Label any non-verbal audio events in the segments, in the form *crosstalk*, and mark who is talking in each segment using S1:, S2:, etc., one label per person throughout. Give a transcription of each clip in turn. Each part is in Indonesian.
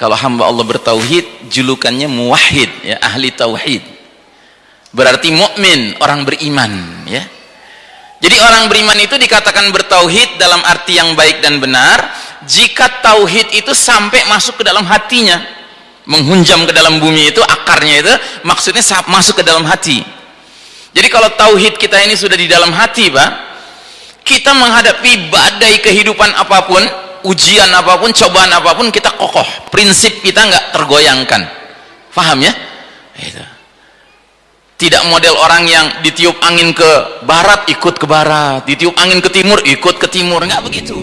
S1: kalau hamba Allah bertauhid julukannya muwahhid ya ahli tauhid. Berarti mukmin orang beriman ya. Jadi orang beriman itu dikatakan bertauhid dalam arti yang baik dan benar jika tauhid itu sampai masuk ke dalam hatinya menghunjam ke dalam bumi itu akarnya itu maksudnya masuk ke dalam hati. Jadi kalau tauhid kita ini sudah di dalam hati Pak kita menghadapi badai kehidupan apa pun ujian apa pun cobaan apa pun kita kokoh. Prinsip kita nggak tergoyangkan. Paham ya? Itu. Tidak model orang yang ditiup angin ke barat ikut ke barat. Ditiup angin ke timur ikut ke timur. Nggak begitu.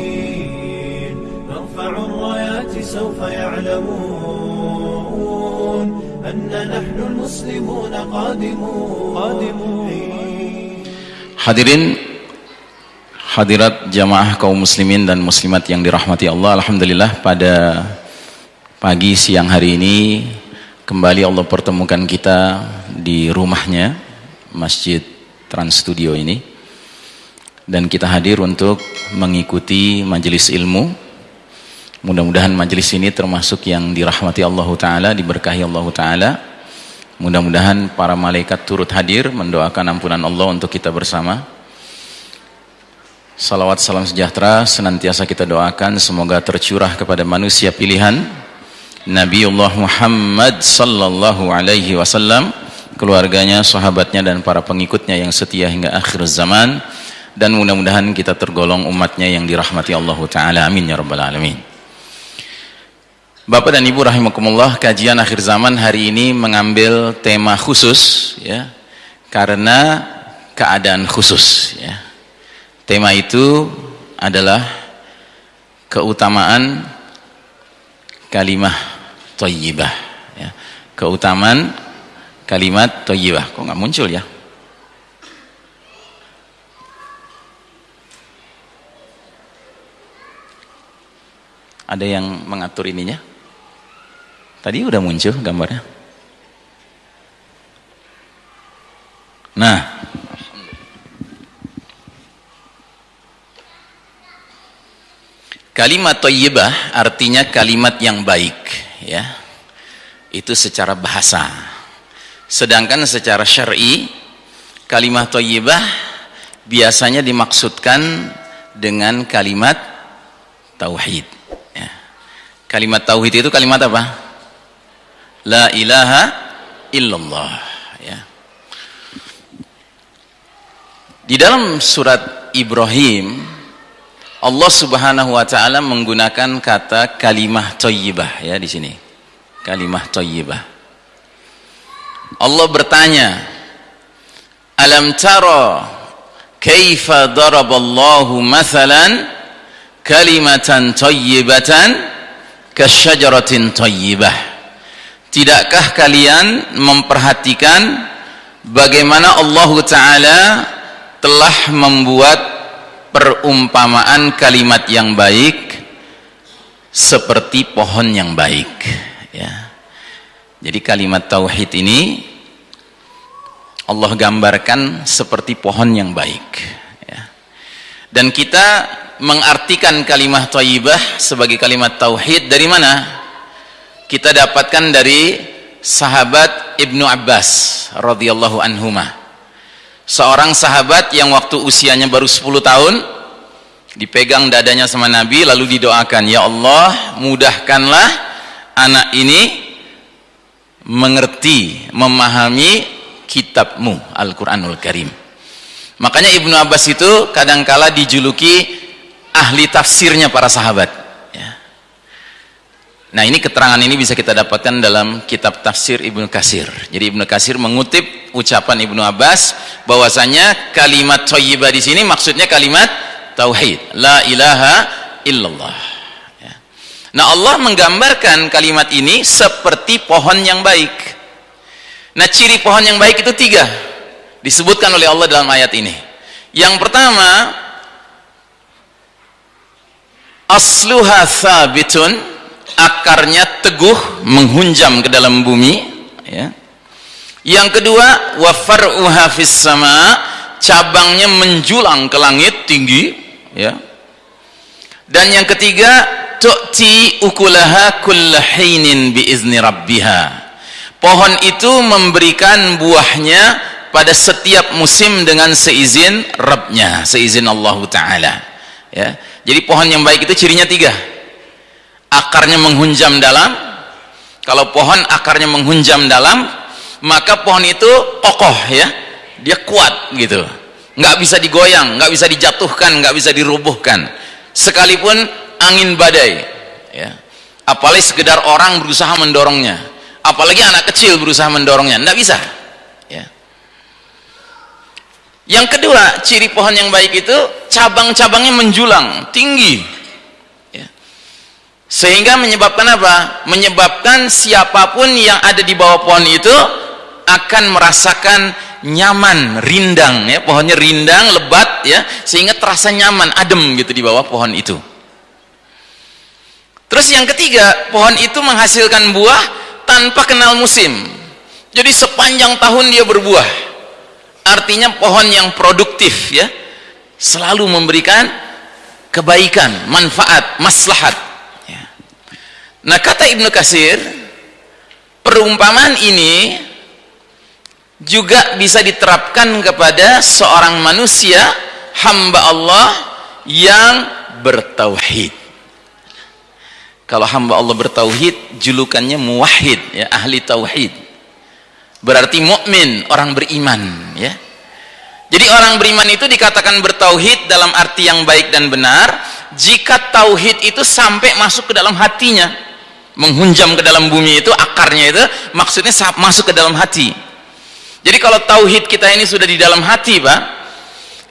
S1: Hadirin hadirat jamaah kaum muslimin dan muslimat yang dirahmati Allah Alhamdulillah pada pagi siang hari ini kembali Allah pertemukan kita di rumahnya Masjid Trans Studio ini. Dan kita hadir untuk mengikuti majelis ilmu. Mudah-mudahan majelis ini termasuk yang dirahmati Allah Ta'ala diberkahi Allah Ta'ala. Mudah-mudahan para malaikat turut hadir mendoakan ampunan Allah untuk kita bersama Salawat salam sejahtera senantiasa kita doakan. Semoga tercurah kepada manusia pilihan. Nabiullah Muhammad sallallahu alaihi wasallam keluarganya, sahabatnya dan para pengikutnya yang setia hingga akhir zaman. Dan mudah-mudahan kita tergolong umatnya yang dirahmati Allah taala. Amin ya rabbal alamin. Bapak dan Ibu rahimakumullah, kajian akhir zaman hari ini mengambil tema khusus ya karena keadaan khusus ya Tema itu adalah keutamaan kalimat thayyibah ya. Keutamaan kalimat thayyibah. Kok nggak muncul ya? Ada yang mengatur ininya? Tadi udah muncul gambarnya. Nah, Kalimat thayyibah artinya kalimat yang baik, ya. Itu secara bahasa. Sedangkan secara syar'i kalimat thayyibah biasanya dimaksudkan dengan kalimat tauhid, ya. Kalimat tauhid itu kalimat apa? La ilaha illallah, ya. Di dalam surat Ibrahim Allah Subhanahu wa taala menggunakan kata kalimah thayyibah ya di sini. Kalimah thayyibah. Allah bertanya, "Alam tara kaifa daraballahu mathalan kalimatan thayyibatan kasyajaratin thayyibah?" Tidakkah kalian memperhatikan bagaimana Allah taala telah membuat perumpamaan kalimat yang baik seperti pohon yang baik ya. Jadi kalimat tauhid ini Allah gambarkan seperti pohon yang baik ya. dan kita mengartikan kalimat thayyibah sebagai kalimat tauhid dari mana? Kita dapatkan dari sahabat Ibnu Abbas radhiyallahu anhumah seorang sahabat yang waktu usianya baru 10 tahun dipegang dadanya sama Nabi lalu didoakan ya Allah mudahkanlah anak ini mengerti memahami kitabmu Al-Quranul Karim. Makanya Ibnu Abbas itu kadangkala dijuluki ahli tafsirnya para sahabat Nah ini keterangan ini bisa kita dapatkan dalam kitab tafsir Ibnu Kasir. Jadi Ibnu Kasir mengutip ucapan Ibnu Abbas bahwasanya kalimat thayyibah di sini maksudnya kalimat tauhid. La ilaha illallah. Ya. Nah Allah menggambarkan kalimat ini seperti pohon yang baik. Nah ciri pohon yang baik itu tiga. Disebutkan oleh Allah dalam ayat ini. Yang pertama asluha thabitun akarnya teguh menghunjam ke dalam bumi ya. yang kedua wa far'uha fis sama cabangnya menjulang ke langit tinggi ya dan yang ketiga tu'ti ukulaha kullahinin biizni rabbiha pohon itu memberikan buahnya pada setiap musim dengan seizin Rabbnya seizin Allah Ta'ala ya. jadi pohon yang baik itu cirinya tiga akarnya menghunjam dalam. Kalau pohon akarnya menghunjam dalam maka pohon itu kokoh ya. Dia kuat gitu. Nggak bisa digoyang nggak bisa dijatuhkan nggak bisa dirubuhkan. Sekalipun angin badai ya. Apalagi sekedar orang berusaha mendorongnya. Apalagi anak kecil berusaha mendorongnya. Nggak bisa ya. Yang kedua ciri pohon yang baik itu cabang-cabangnya menjulang tinggi. Sehingga menyebabkan apa menyebabkan siapa pun yang ada di bawah pohon itu akan merasakan nyaman, rindang ya, pohonnya rindang, lebat ya, sehingga terasa nyaman, adem gitu di bawah pohon itu. Terus yang ketiga, pohon itu menghasilkan buah tanpa kenal musim. Jadi sepanjang tahun dia berbuah. Artinya pohon yang produktif ya, selalu memberikan kebaikan, manfaat, maslahat. Nah kata Ibnu Kasir, perumpamaan ini juga bisa diterapkan kepada seorang manusia hamba Allah yang bertauhid. Kalau hamba Allah bertauhid julukannya muwahhid ya ahli tauhid. Berarti mukmin orang beriman ya. Jadi orang beriman itu dikatakan bertauhid dalam arti yang baik dan benar jika tauhid itu sampai masuk ke dalam hatinya menghunjam ke dalam bumi itu akarnya itu maksudnya masuk ke dalam hati jadi kalau tauhid kita ini sudah di dalam hati, Pak,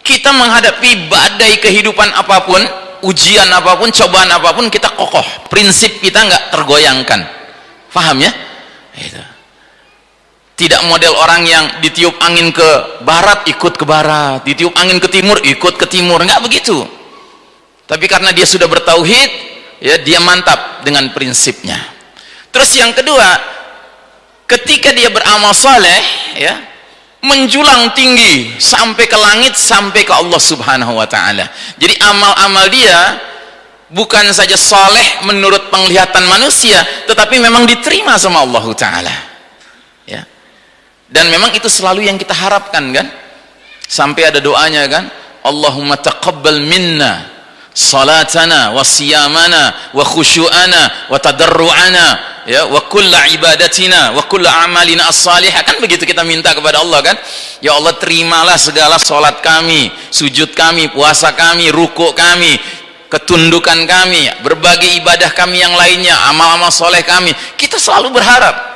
S1: kita menghadapi badai kehidupan apa pun, ujian apa pun, cobaan apa pun, kita kokoh. Prinsip kita nggak tergoyangkan. Paham ya? Itu. Tidak model orang yang ditiup angin ke barat ikut ke barat, ditiup angin ke timur ikut ke timur, nggak begitu. Tapi karena dia sudah bertauhid, ya dia mantap dengan prinsipnya. Terus yang kedua, ketika dia beramal saleh ya menjulang tinggi sampai ke langit sampai ke Allah subhanahu wa ta'ala. Jadi amal-amal dia bukan saja saleh menurut penglihatan manusia tetapi memang diterima sama Allah ta'ala. Ya. Dan memang itu selalu yang kita harapkan kan? Sampai ada doanya kan? Allahumma taqabbal minna salatana wa siyamana wa khusyu'ana wa tadarru'ana ya wa kulla ibadatina wa kulla amalina as-salihah. Kan begitu kita minta kepada Allah kan? Ya Allah terimalah segala solat kami sujud kami puasa kami ruku kami ketundukan kami berbagai ibadah kami yang lainnya amal-amal soleh kami. Kita selalu berharap.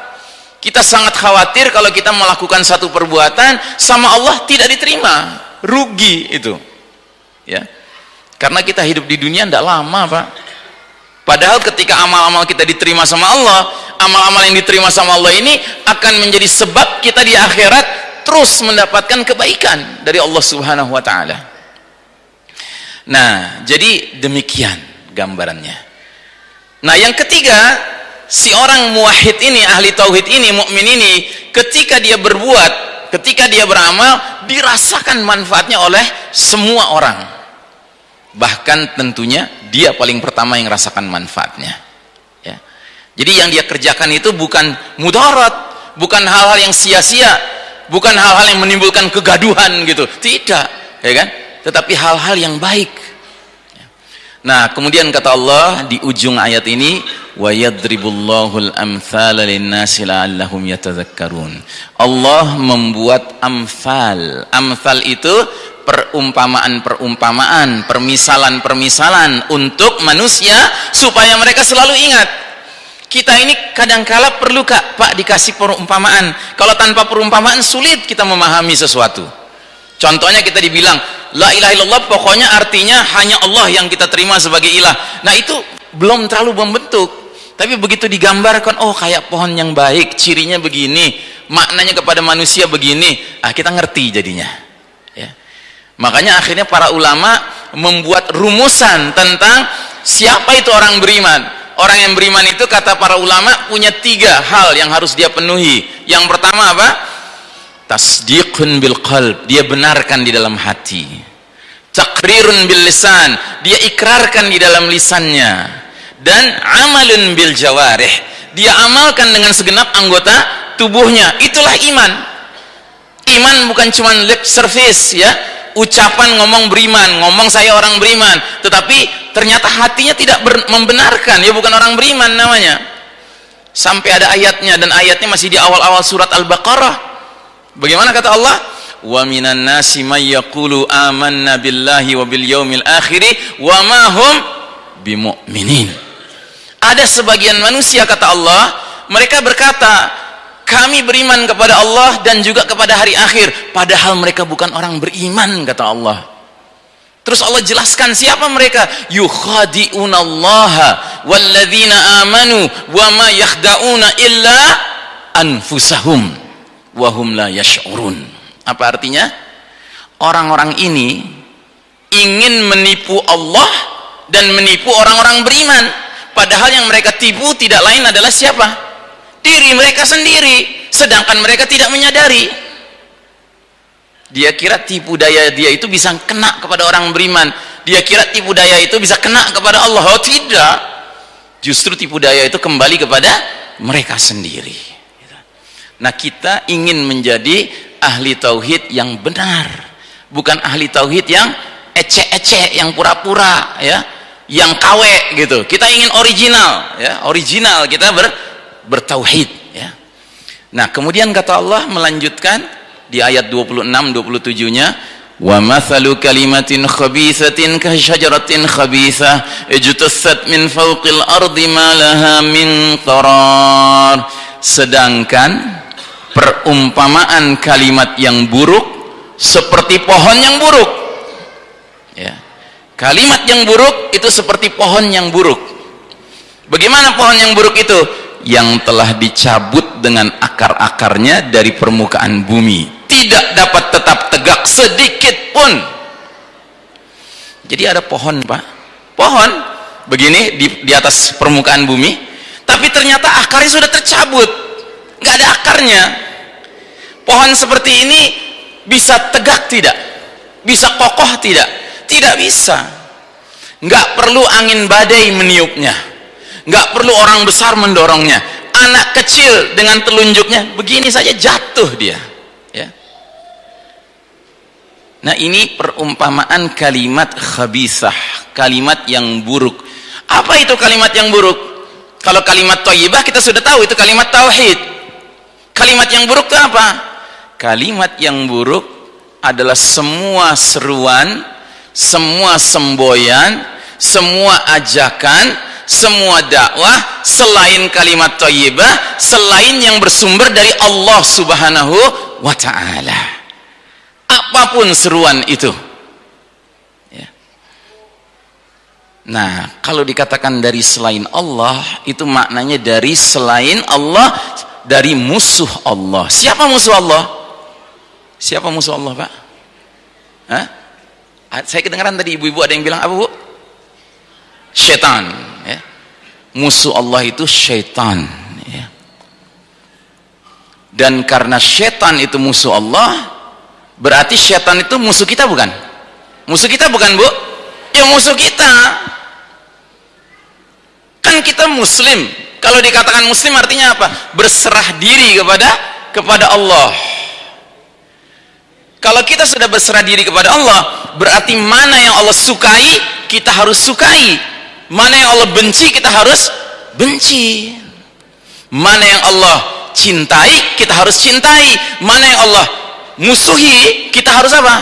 S1: Kita sangat khawatir kalau kita melakukan satu perbuatan sama Allah tidak diterima. Rugi itu. Ya karena kita hidup di dunia tidak lama pak Padahal ketika amal-amal kita diterima sama Allah, amal-amal yang diterima sama Allah ini akan menjadi sebab kita di akhirat terus mendapatkan kebaikan dari Allah Subhanahu wa taala. Nah, jadi demikian gambarannya. Nah, yang ketiga, si orang muwahhid ini, ahli tauhid ini, mukmin ini, ketika dia berbuat, ketika dia beramal, dirasakan manfaatnya oleh semua orang bahkan tentunya dia paling pertama yang rasakan manfaatnya. Ya. jadi yang dia kerjakan itu bukan mudarat bukan hal-hal yang sia-sia bukan hal-hal yang menimbulkan kegaduhan gitu. Tidak ya kan? Tetapi hal-hal yang baik. Ya. nah kemudian kata Allah di ujung ayat ini Allah membuat amfal amfal itu perumpamaan-perumpamaan, permisalan-permisalan untuk manusia supaya mereka selalu ingat. Kita ini kadangkala perlu Kak, Pak dikasih perumpamaan. Kalau tanpa perumpamaan sulit kita memahami sesuatu. Contohnya kita dibilang, la ilaha illallah pokoknya artinya hanya Allah yang kita terima sebagai ilah. Nah, itu belum terlalu membentuk. Tapi begitu digambarkan, oh kayak pohon yang baik, cirinya begini, maknanya kepada manusia begini, ah kita ngerti jadinya makanya akhirnya para ulama membuat rumusan tentang siapa itu orang beriman. Orang yang beriman itu kata para ulama punya tiga hal yang harus dia penuhi. Yang pertama apa? Tasdiqun bil qalb. Dia benarkan di dalam hati. Takrirun bil lisan. Dia ikrarkan di dalam lisannya. Dan amalun bil jawarih. Dia amalkan dengan segenap anggota tubuhnya. Itulah iman. Iman bukan cuma lip service ya ucapan ngomong beriman ngomong saya orang beriman. Tetapi ternyata hatinya tidak membenarkan. Ya bukan orang beriman namanya. Sampai ada ayatnya dan ayatnya masih di awal-awal surat Al-Baqarah. Bagaimana kata Allah? Wa minan nasi may yaqulu amanna billahi wa bil yaumil akhir wa ma hum ada sebagian manusia kata Allah mereka berkata kami beriman kepada Allah dan juga kepada hari akhir. Padahal mereka bukan orang beriman kata Allah. Terus Allah jelaskan siapa mereka? Yukhadi'unallaha walladzina amanu wa ma yakhda'una illa anfusahum wahum la yash'urun. Apa artinya? Orang-orang ini ingin menipu Allah dan menipu orang-orang beriman. Padahal yang mereka tipu tidak lain adalah siapa diri mereka sendiri sedangkan mereka tidak menyadari. Dia kira tipu daya dia itu bisa kena kepada orang beriman. Dia kira tipu daya itu bisa kena kepada Allah. Oh tidak. Justru tipu daya itu kembali kepada mereka sendiri. Nah kita ingin menjadi ahli tauhid yang benar. Bukan ahli tauhid yang ecek-ecek yang pura-pura ya. Yang kawe gitu. Kita ingin original ya. Original. Kita ber bertauhid ya. Nah, kemudian kata Allah melanjutkan di ayat 26 27-nya wa mathalu kalimatin khabithatin ka syajaratin khabithah ijtassat min fawqil ardi ma laha min qarar sedangkan perumpamaan kalimat yang buruk seperti pohon yang buruk. Ya. Kalimat yang buruk itu seperti pohon yang buruk. Bagaimana pohon yang buruk itu yang telah dicabut dengan akar-akarnya dari permukaan bumi. Tidak dapat tetap tegak sedikit pun. Jadi ada pohon pak. Pohon begini di, di atas permukaan bumi tapi ternyata akarnya sudah tercabut. Nggak ada akarnya. Pohon seperti ini bisa tegak tidak? Bisa kokoh tidak? Tidak bisa. Nggak perlu angin badai meniupnya nggak perlu orang besar mendorongnya. Anak kecil dengan telunjuknya begini saja jatuh dia. Ya. Nah ini perumpamaan kalimat khabisah kalimat yang buruk. Apa itu kalimat yang buruk? Kalau kalimat thayyibah kita sudah tahu itu kalimat tauhid. Kalimat yang buruk itu apa? Kalimat yang buruk adalah semua seruan semua semboyan semua ajakan semua dakwah selain kalimat thayyibah selain yang bersumber dari Allah Subhanahu wa taala apa pun seruan itu ya. nah kalau dikatakan dari selain Allah itu maknanya dari selain Allah dari musuh Allah siapa musuh Allah siapa musuh Allah Pak Hah? saya kedengaran tadi ibu-ibu ada yang bilang apa Bu setan. Musuh Allah itu syaitan ya. dan karena syaitan itu musuh Allah berarti syaitan itu musuh kita bukan? Musuh kita bukan bu? Ya musuh kita. Kan kita muslim. Kalau dikatakan muslim artinya apa? Berserah diri kepada kepada Allah. Kalau kita sudah berserah diri kepada Allah berarti mana yang Allah sukai kita harus sukai mana yang Allah benci kita harus benci. Mana yang Allah cintai kita harus cintai. Mana yang Allah musuhi kita harus apa?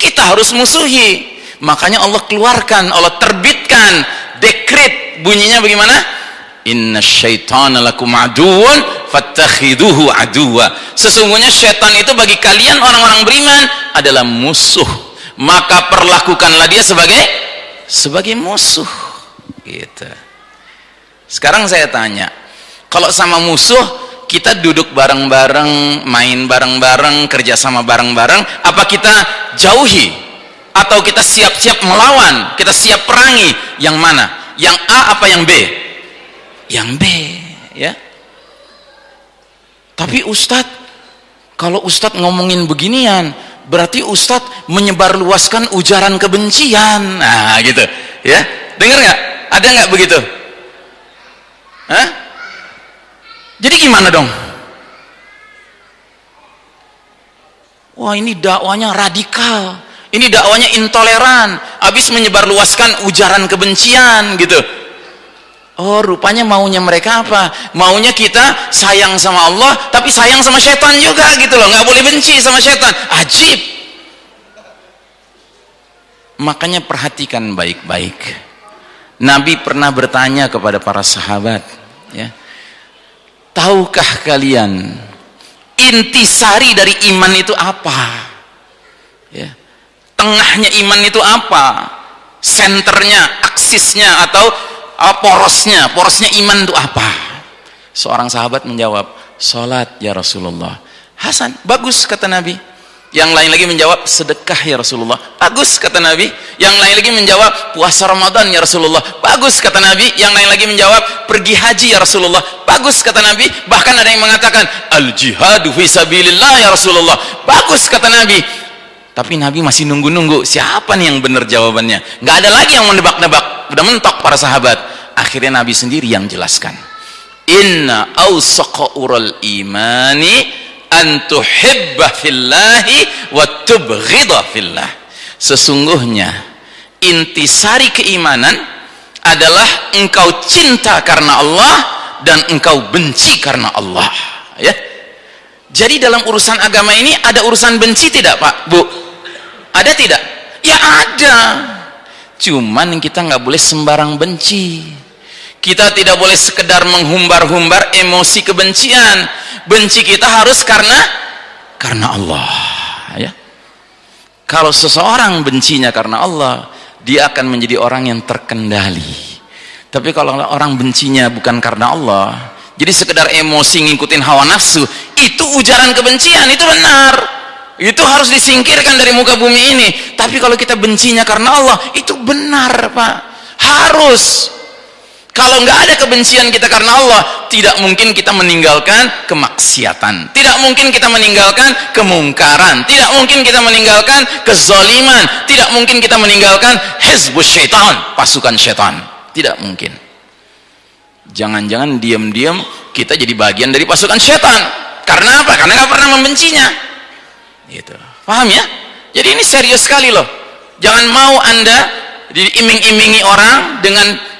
S1: Kita harus musuhi. Makanya Allah keluarkan Allah terbitkan dekret bunyinya bagaimana? Inna syaitana lakum aduun fattakhiduhu aduwa sesungguhnya syaitan itu bagi kalian orang-orang beriman adalah musuh. Maka perlakukanlah dia sebagai sebagai musuh gitu. Sekarang saya tanya kalau sama musuh kita duduk bareng-bareng main bareng-bareng kerjasama bareng-bareng apa kita jauhi? Atau kita siap-siap melawan kita siap perangi? Yang mana? Yang A apa yang B? Yang B ya. Tapi Ustadz kalau Ustadz ngomongin beginian berarti Ustadz menyebarluaskan ujaran kebencian. Nah gitu ya. Dengar nggak ada nggak begitu? Hah? jadi gimana dong? Wah ini dakwanya radikal. Ini dakwanya intoleran. Habis menyebarluaskan ujaran kebencian gitu. Oh rupanya maunya mereka apa? Maunya kita sayang sama Allah tapi sayang sama setan juga gitu loh. Nggak boleh benci sama setan. Ajib. Makanya perhatikan baik-baik Nabi pernah bertanya kepada para sahabat ya tahukah kalian intisari dari iman itu apa? Ya tengahnya iman itu apa? Senternya aksisnya atau uh, porosnya? Porosnya iman itu apa? Seorang sahabat menjawab sholat ya Rasulullah. Hasan bagus kata Nabi yang lain lagi menjawab sedekah ya Rasulullah. Bagus kata Nabi. Yang lain lagi menjawab puasa Ramadan ya Rasulullah. Bagus kata Nabi. Yang lain lagi menjawab pergi haji ya Rasulullah. Bagus kata Nabi. Bahkan ada yang mengatakan al jihadu fisabilillah ya Rasulullah. Bagus kata Nabi. Tapi Nabi masih nunggu-nunggu siapa nih yang benar jawabannya? Nggak ada lagi yang menebak-nebak udah mentok para sahabat. Akhirnya Nabi sendiri yang jelaskan. Inna awsaqa ural imani antuhibba fillahi wa tubghidha fillah. Sesungguhnya intisari keimanan adalah engkau cinta karena Allah dan engkau benci karena Allah. Ya. Jadi dalam urusan agama ini ada urusan benci tidak Pak? Bu? Ada tidak? Ya ada. Cuman kita nggak boleh sembarang benci. Kita tidak boleh sekedar menghumbar-humbar emosi kebencian benci kita harus karena karena Allah ya. Kalau seseorang bencinya karena Allah dia akan menjadi orang yang terkendali. Tapi kalau orang bencinya bukan karena Allah jadi sekedar emosi ngikutin hawa nafsu itu ujaran kebencian itu benar. Itu harus disingkirkan dari muka bumi ini. Tapi kalau kita bencinya karena Allah itu benar Pak. Harus kalau nggak ada kebencian kita karena Allah, tidak mungkin kita meninggalkan kemaksiatan. Tidak mungkin kita meninggalkan kemungkaran. Tidak mungkin kita meninggalkan kezaliman. Tidak mungkin kita meninggalkan hezbus syaitan, pasukan syaitan. Tidak mungkin. Jangan-jangan diam-diam kita jadi bagian dari pasukan syaitan. Karena apa? Karena nggak pernah membencinya. Gitu. Paham ya? Jadi ini serius sekali loh. Jangan mau anda diiming-imingi orang dengan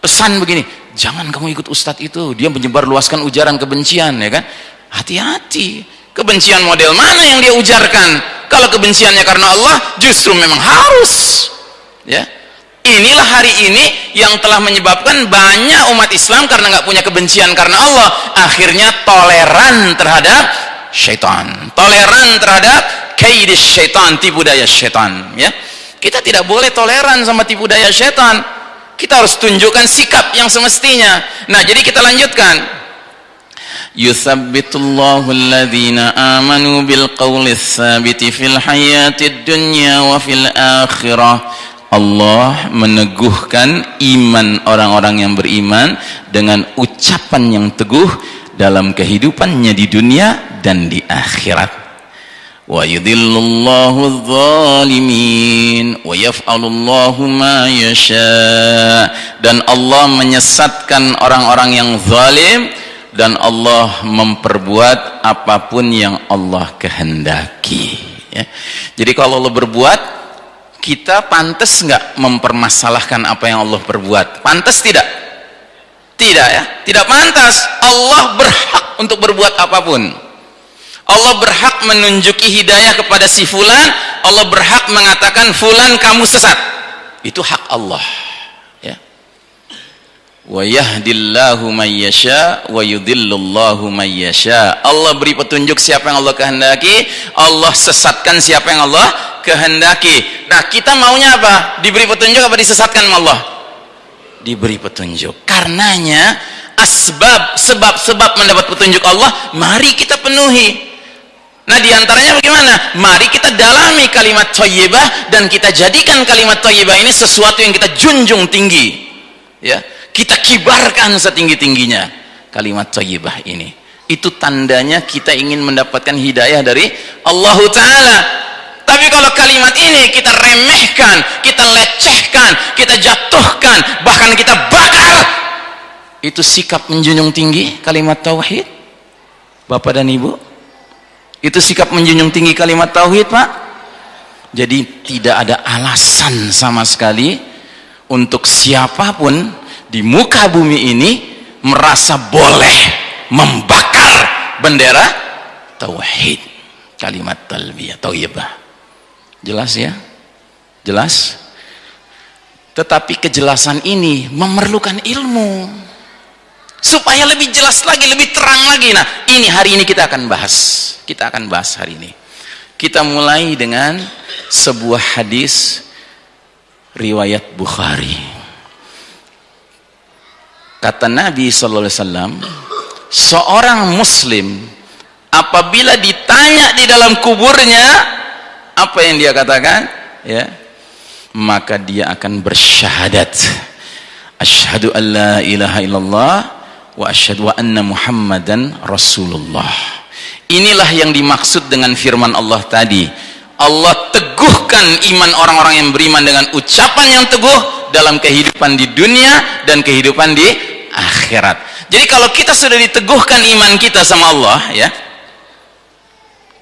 S1: pesan begini jangan kamu ikut ustadz itu dia menyebar luaskan ujaran kebencian ya kan? Hati-hati. Kebencian model mana yang dia ujarkan? Kalau kebenciannya karena Allah justru memang harus. Ya. Inilah hari ini yang telah menyebabkan banyak umat Islam karena nggak punya kebencian karena Allah akhirnya toleran terhadap syaitan. Toleran terhadap kaidis syaitan tipu daya syaitan ya. Kita tidak boleh toleran sama tipu daya syaitan kita harus tunjukkan sikap yang semestinya. Nah jadi kita lanjutkan. Yuthabbitullahu alladhina amanu bil qawli tsabiti fil hayatid dunya wa fil akhirah. Allah meneguhkan iman orang-orang yang beriman dengan ucapan yang teguh dalam kehidupannya di dunia dan di akhirat wa yudhillullahu dhalimin wa yaf'alullahu ma yasha. Dan Allah menyesatkan orang-orang yang zalim. Dan Allah memperbuat apa pun yang Allah kehendaki. Ya. jadi kalau Allah berbuat kita pantas nggak mempermasalahkan apa yang Allah perbuat? Pantas tidak? Tidak ya. Tidak pantas. Allah berhak untuk berbuat apa pun Allah berhak menunjuki hidayah kepada si fulan Allah berhak mengatakan fulan kamu sesat. Itu hak Allah. Ya. Wa yahdillahu may yasha wa yudhillullahu may Allah beri petunjuk siapa yang Allah kehendaki Allah sesatkan siapa yang Allah kehendaki. Nah kita maunya apa? Diberi petunjuk apa disesatkan Allah? Diberi petunjuk. Karenanya asbab sebab-sebab mendapat petunjuk Allah mari kita penuhi Nah di antaranya bagaimana? Mari kita dalami kalimat thayyibah dan kita jadikan kalimat thayyibah ini sesuatu yang kita junjung tinggi. Ya, kita kibarkan setinggi-tingginya kalimat thayyibah ini. Itu tandanya kita ingin mendapatkan hidayah dari Allah Ta'ala. tapi kalau kalimat ini kita remehkan kita lecehkan kita jatuhkan bahkan kita bakar itu sikap menjunjung tinggi kalimat tauhid Bapak dan Ibu itu sikap menjunjung tinggi kalimat tauhid Pak. Jadi tidak ada alasan sama sekali untuk siapa pun di muka bumi ini merasa boleh membakar bendera tauhid. Kalimat talbiyah tauhibah jelas ya? Jelas? Tetapi kejelasan ini memerlukan ilmu supaya lebih jelas lagi lebih terang lagi. Nah ini hari ini kita akan bahas. Kita akan bahas hari ini. Kita mulai dengan sebuah hadis riwayat Bukhari. Kata Nabi sallallahu alaihi wasallam seorang muslim apabila ditanya di dalam kuburnya apa yang dia katakan? Ya maka dia akan bersyahadat. Asyhadu an la ilaha illallah wa asyhadu anna muhammadan rasulullah inilah yang dimaksud dengan firman Allah tadi Allah teguhkan iman orang-orang yang beriman dengan ucapan yang teguh dalam kehidupan di dunia dan kehidupan di akhirat. Jadi kalau kita sudah diteguhkan iman kita sama Allah ya.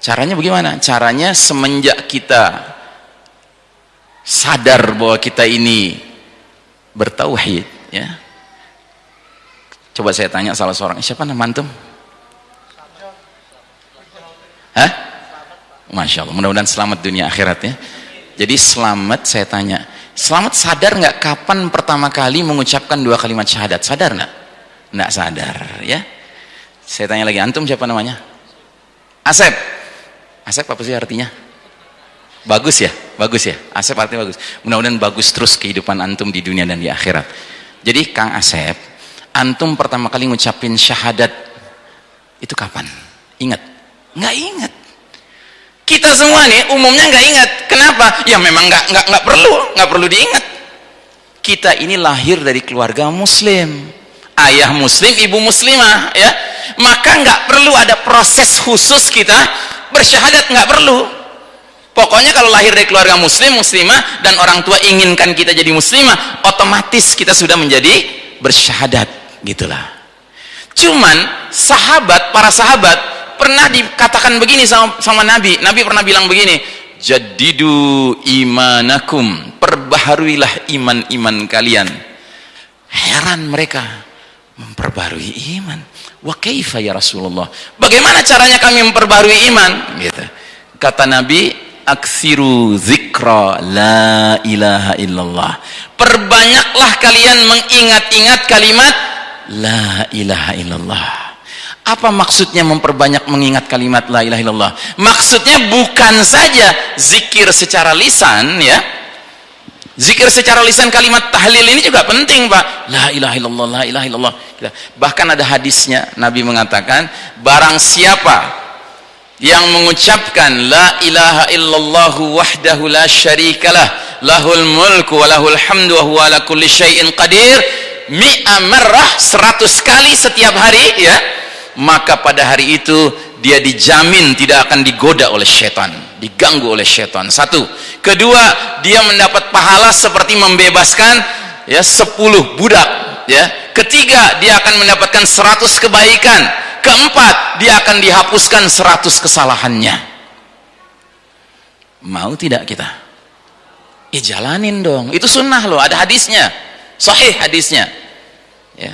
S1: Caranya bagaimana? Caranya semenjak kita sadar bahwa kita ini bertauhid ya. Coba saya tanya salah seorang, siapa nama antum? Hah? Masya Allah, mudah-mudahan selamat dunia akhirat ya. Jadi selamat saya tanya, selamat sadar nggak kapan pertama kali mengucapkan dua kalimat syahadat? Sadar nggak? Nggak sadar ya. Saya tanya lagi, antum siapa namanya? Asep. Asep apa sih artinya? Bagus ya, bagus ya. Asep artinya bagus. Mudah-mudahan bagus terus kehidupan antum di dunia dan di akhirat. Jadi Kang Asep, antum pertama kali ngucapin syahadat itu kapan? Ingat? Nggak ingat. Kita semua nih umumnya nggak ingat. Kenapa? Ya memang nggak nggak nggak perlu nggak perlu diingat. Kita ini lahir dari keluarga muslim. Ayah muslim ibu muslimah ya. Maka nggak perlu ada proses khusus kita bersyahadat nggak perlu. Pokoknya kalau lahir dari keluarga muslim muslimah dan orang tua inginkan kita jadi muslimah otomatis kita sudah menjadi bersyahadat gitulah. Cuman sahabat para sahabat pernah dikatakan begini sama, sama Nabi. Nabi pernah bilang begini jadidu imanakum. Perbaharuilah iman-iman kalian. Heran mereka memperbarui iman. Wa kaifa ya Rasulullah? Bagaimana caranya kami memperbarui iman? Gitu. Kata Nabi aksiru zikra la ilaha illallah. Perbanyaklah kalian mengingat-ingat kalimat la ilaha illallah apa maksudnya memperbanyak mengingat kalimat la ilaha illallah? Maksudnya bukan saja zikir secara lisan ya. Zikir secara lisan kalimat tahlil ini juga penting, Pak. La ilaha illallah, la ilaha illallah. Bahkan ada hadisnya Nabi mengatakan, barang siapa yang mengucapkan la ilaha illallah wahdahu la syarikalah lahul mulku wa lahul hamdu wa huwa ala kulli syai'in qadir mi'a marrah 100 kali setiap hari ya maka pada hari itu dia dijamin tidak akan digoda oleh setan diganggu oleh setan satu. Kedua dia mendapat pahala seperti membebaskan ya sepuluh budak ya. Ketiga dia akan mendapatkan seratus kebaikan. Keempat dia akan dihapuskan seratus kesalahannya. Mau tidak kita? Ya jalanin dong. Itu sunnah loh ada hadisnya sahih hadisnya. Ya.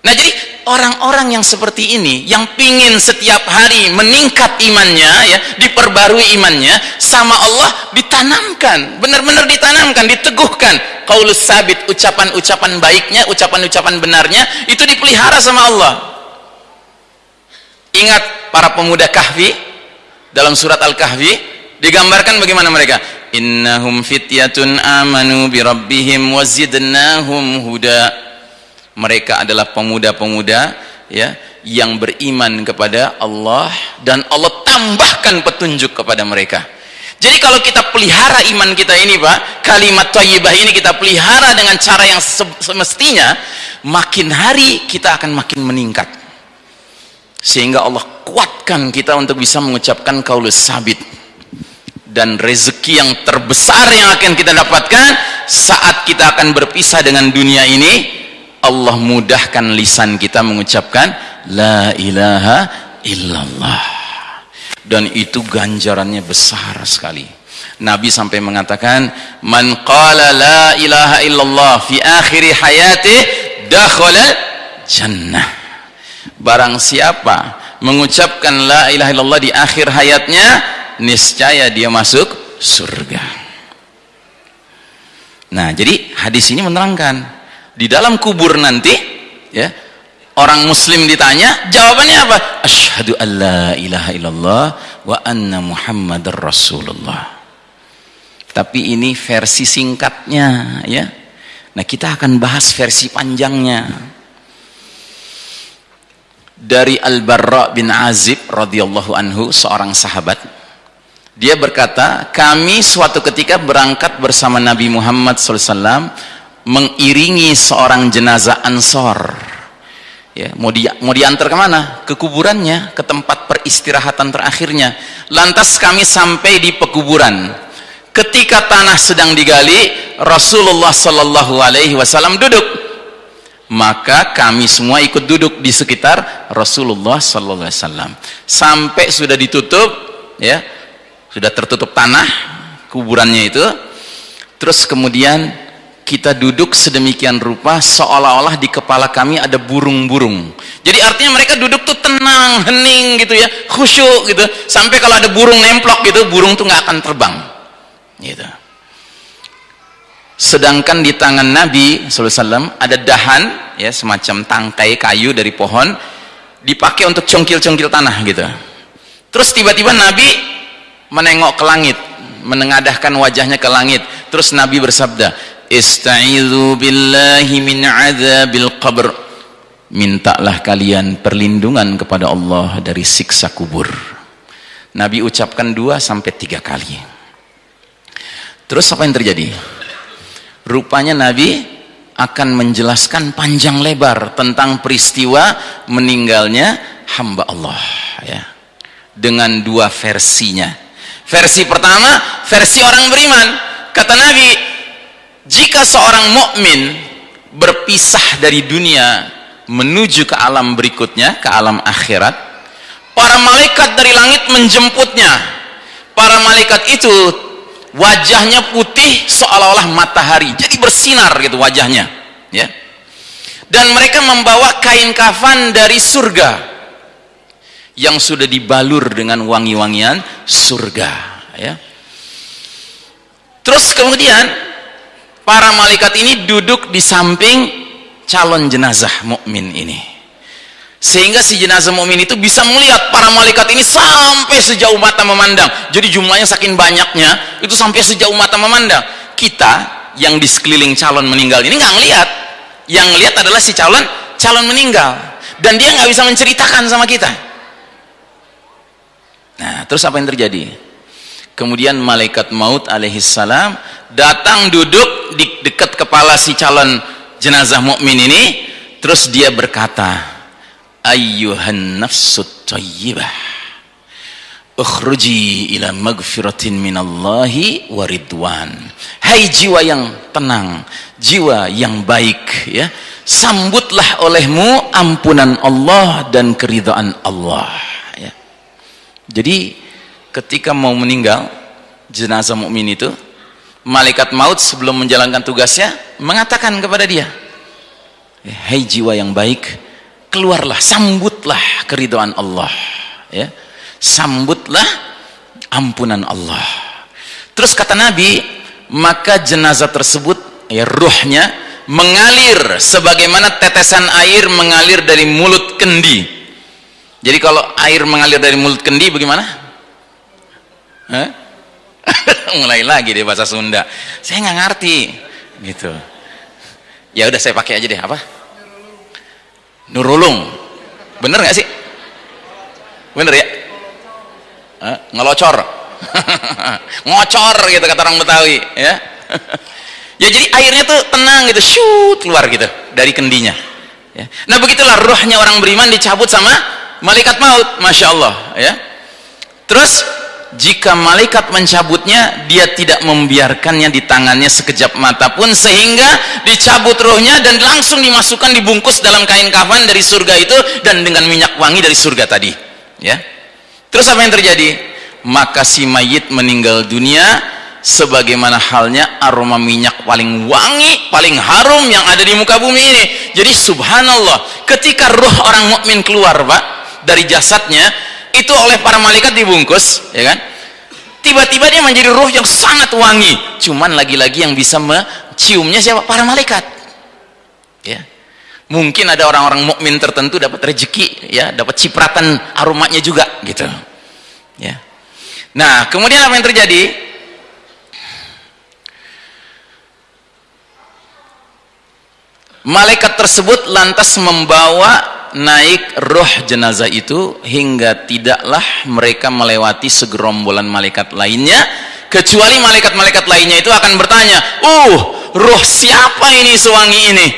S1: Nah jadi orang-orang yang seperti ini yang pingin setiap hari meningkat imannya ya diperbarui imannya sama Allah ditanamkan benar-benar ditanamkan diteguhkan. Qaulus sabit ucapan-ucapan baiknya ucapan-ucapan benarnya itu dipelihara sama Allah. Ingat para pemuda kahfi dalam surat al-kahfi digambarkan bagaimana mereka innahum fityatun amanu bi rabbihim wazidnahum huda. Mereka adalah pemuda-pemuda ya yang beriman kepada Allah dan Allah tambahkan petunjuk kepada mereka. Jadi kalau kita pelihara iman kita ini Pak kalimat thayyibah ini kita pelihara dengan cara yang semestinya makin hari kita akan makin meningkat. Sehingga Allah kuatkan kita untuk bisa mengucapkan kaulus sabit dan rezeki yang terbesar yang akan kita dapatkan saat kita akan berpisah dengan dunia ini Allah mudahkan lisan kita mengucapkan la ilaha illallah. Dan itu ganjarannya besar sekali. Nabi sampai mengatakan man qala la ilaha illallah fi akhir hayati dakhala jannah. Barang siapa mengucapkan la ilaha illallah di akhir hayatnya niscaya dia masuk surga. Nah jadi hadis ini menerangkan di dalam kubur nanti ya orang muslim ditanya jawabannya apa? Asyhadu an la ilaha illallah wa anna muhammadar rasulullah. Tapi ini versi singkatnya ya. Nah kita akan bahas versi panjangnya. Dari Al-Barra bin Azib radhiyallahu anhu seorang sahabat dia berkata kami suatu ketika berangkat bersama Nabi Muhammad SAW mengiringi seorang jenazah ansor. Ya, mau, di, mau diantar ke mana? ke kuburannya ke tempat peristirahatan terakhirnya. Lantas kami sampai di pekuburan. Ketika tanah sedang digali Rasulullah Sallallahu Alaihi Wasallam duduk. Maka kami semua ikut duduk di sekitar Rasulullah sallallahu alaihi wasallam. Sampai sudah ditutup ya sudah tertutup tanah kuburannya itu. Terus kemudian kita duduk sedemikian rupa seolah-olah di kepala kami ada burung-burung. Jadi artinya mereka duduk tuh tenang hening gitu ya khusyuk gitu. Sampai kalau ada burung nemplok gitu burung tuh nggak akan terbang gitu. Sedangkan di tangan Nabi SAW ada dahan ya semacam tangkai kayu dari pohon dipakai untuk congkil-congkil tanah gitu. Terus tiba-tiba Nabi menengok ke langit menengadahkan wajahnya ke langit. Terus Nabi bersabda istaizu billahi min adzabil qabr. Mintalah kalian perlindungan kepada Allah dari siksa kubur. Nabi ucapkan dua sampai tiga kali. Terus apa yang terjadi? Rupanya Nabi akan menjelaskan panjang lebar tentang peristiwa meninggalnya hamba Allah ya. Dengan dua versinya versi pertama versi orang beriman. Kata Nabi jika seorang mukmin berpisah dari dunia menuju ke alam berikutnya ke alam akhirat para malaikat dari langit menjemputnya. Para malaikat itu wajahnya putih seolah-olah matahari jadi bersinar gitu wajahnya ya. Dan mereka membawa kain kafan dari surga yang sudah dibalur dengan wangi-wangian surga ya. Terus kemudian para malaikat ini duduk di samping calon jenazah mukmin ini. Sehingga si jenazah mukmin itu bisa melihat para malaikat ini sampai sejauh mata memandang. Jadi jumlahnya saking banyaknya itu sampai sejauh mata memandang. Kita yang di sekeliling calon meninggal ini nggak ngelihat. Yang lihat adalah si calon calon meninggal. Dan dia nggak bisa menceritakan sama kita nah terus apa yang terjadi? Kemudian malaikat maut alaihissalam datang duduk di dekat kepala si calon jenazah mukmin ini terus dia berkata ayyuhan nafsut tayyibah ukhruji ila magfiratin minallahi waridwan hai jiwa yang tenang jiwa yang baik ya sambutlah olehmu ampunan Allah dan keridhaan Allah jadi ketika mau meninggal jenazah mukmin itu malaikat maut sebelum menjalankan tugasnya mengatakan kepada dia hai jiwa yang baik keluarlah sambutlah keridhaan Allah ya. Sambutlah ampunan Allah. Terus kata Nabi maka jenazah tersebut ya ruhnya mengalir sebagaimana tetesan air mengalir dari mulut kendi jadi kalau air mengalir dari mulut kendi bagaimana? Hah? *laughs* mulai lagi deh bahasa Sunda. Saya nggak ngerti. Gitu. Ya udah saya pakai aja deh. Apa? Nurulung. Bener gak sih? Bener ya? Hah? ngelocor. *laughs* Ngocor gitu kata orang Betawi ya. *laughs* Ya jadi airnya tuh tenang gitu shoot keluar gitu dari kendinya ya. nah begitulah rohnya orang beriman dicabut sama malaikat maut Masya Allah ya. Terus jika malaikat mencabutnya dia tidak membiarkannya di tangannya sekejap mata pun sehingga dicabut rohnya dan langsung dimasukkan dibungkus dalam kain kafan dari surga itu dan dengan minyak wangi dari surga tadi ya. Terus apa yang terjadi? Maka si mayit meninggal dunia sebagaimana halnya aroma minyak paling wangi paling harum yang ada di muka bumi ini. Jadi subhanallah ketika roh orang mukmin keluar pak dari jasadnya itu oleh para malaikat dibungkus ya kan? Tiba-tiba dia menjadi roh yang sangat wangi. Cuman lagi-lagi yang bisa menciumnya siapa? Para malaikat. Ya. Mungkin ada orang-orang mukmin tertentu dapat rezeki ya dapat cipratan aromanya juga gitu. Ya. Nah kemudian apa yang terjadi? Malaikat tersebut lantas membawa naik roh jenazah itu hingga tidaklah mereka melewati segerombolan malaikat lainnya kecuali malaikat-malaikat lainnya itu akan bertanya uh roh siapa ini sewangi ini?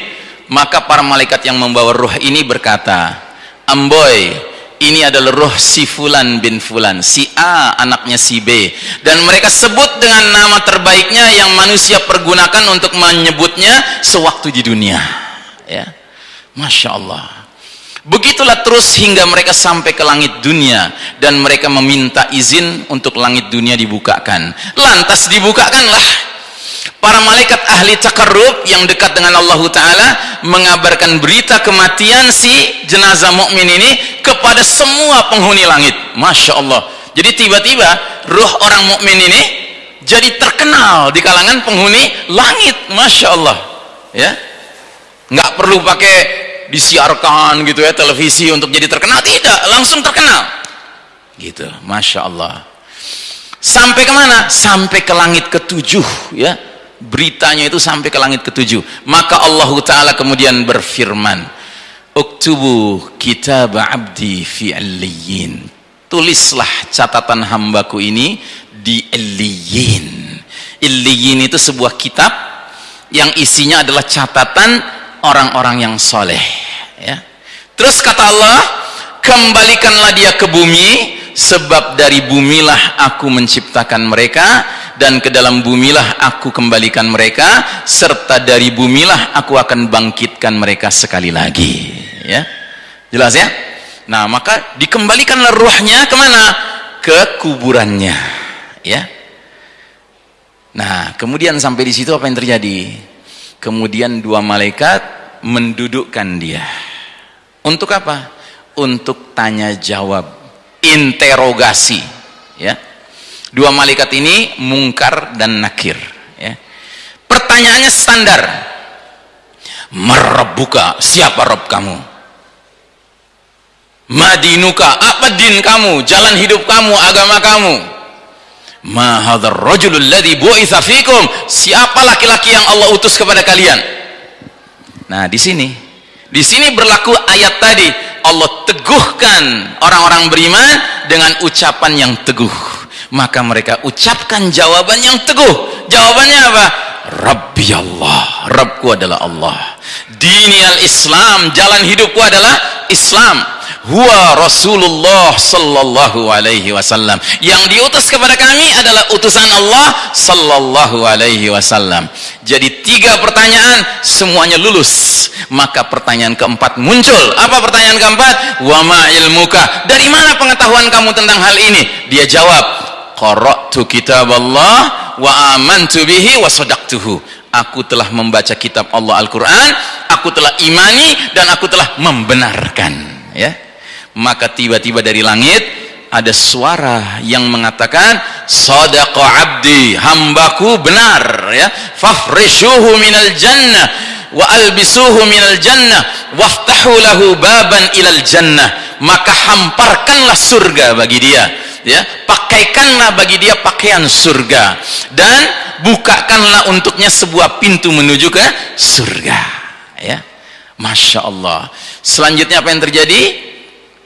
S1: Maka para malaikat yang membawa roh ini berkata amboy ini adalah roh si fulan bin fulan si A anaknya si B. Dan mereka sebut dengan nama terbaiknya yang manusia pergunakan untuk menyebutnya sewaktu di dunia. Ya. Masya Allah Begitulah terus hingga mereka sampai ke langit dunia dan mereka meminta izin untuk langit dunia dibukakan. Lantas dibukakanlah para malaikat ahli takarrub yang dekat dengan Allah taala mengabarkan berita kematian si jenazah mukmin ini kepada semua penghuni langit. Masya Allah. Jadi tiba-tiba ruh orang mukmin ini jadi terkenal di kalangan penghuni langit. Masya Allah. Ya, nggak perlu pakai disiarkan gitu ya televisi untuk jadi terkenal. Tidak langsung terkenal. Gitu masya Allah. Sampai ke mana sampai ke langit ketujuh ya. Beritanya itu sampai ke langit ketujuh. Maka Allah Ta'ala kemudian berfirman uktubu kitab abdi fi alliyin tulislah catatan hambaku ini di illiyin illiyin itu sebuah kitab yang isinya adalah catatan orang-orang yang soleh ya. terus kata Allah kembalikanlah dia ke bumi sebab dari bumilah aku menciptakan mereka dan ke dalam bumilah aku kembalikan mereka serta dari bumilah aku akan bangkitkan mereka sekali lagi. Ya. Jelas ya? Nah maka dikembalikanlah ruhnya ke mana ke kuburannya. Ya. Nah kemudian sampai di situ apa yang terjadi kemudian dua malaikat mendudukkan dia. Untuk apa? untuk tanya jawab interogasi ya. Dua malaikat ini mungkar dan nakir ya. Pertanyaannya standar. Merebuka siapa rob kamu? Madinuka apa din kamu? Jalan hidup kamu agama kamu ma hadzal rajulul ladzi bu'itsa fikum siapa laki-laki yang Allah utus kepada kalian? Nah di sini. Di sini berlaku ayat tadi. Allah teguhkan orang-orang beriman dengan ucapan yang teguh. Maka mereka ucapkan jawaban yang teguh. Jawabannya apa? Rabbi Allah. Rabbku adalah Allah. Dini al-Islam. Jalan hidupku adalah Islam huwa Rasulullah sallallahu alaihi wasallam. Yang diutus kepada kami adalah utusan Allah sallallahu alaihi wasallam. Jadi tiga pertanyaan semuanya lulus. Maka pertanyaan keempat muncul. Apa pertanyaan keempat? Wa ma ilmuka? Dari mana pengetahuan kamu tentang hal ini? Dia jawab qara'tu kitab Allah wa amantu bihi wa sadaqtuhu. Aku telah membaca kitab Allah Al-Quran aku telah imani dan aku telah membenarkan. Ya maka tiba-tiba dari langit ada suara yang mengatakan sadaqa abdi hambaku benar ya. Fafrishuhu minal jannah wa albisuhu minal jannah waftahu lahu baban ilal jannah. Maka hamparkanlah surga bagi dia ya. Pakaikanlah bagi dia pakaian surga dan bukakanlah untuknya sebuah pintu menuju ke surga ya. Masya Allah. Selanjutnya apa yang terjadi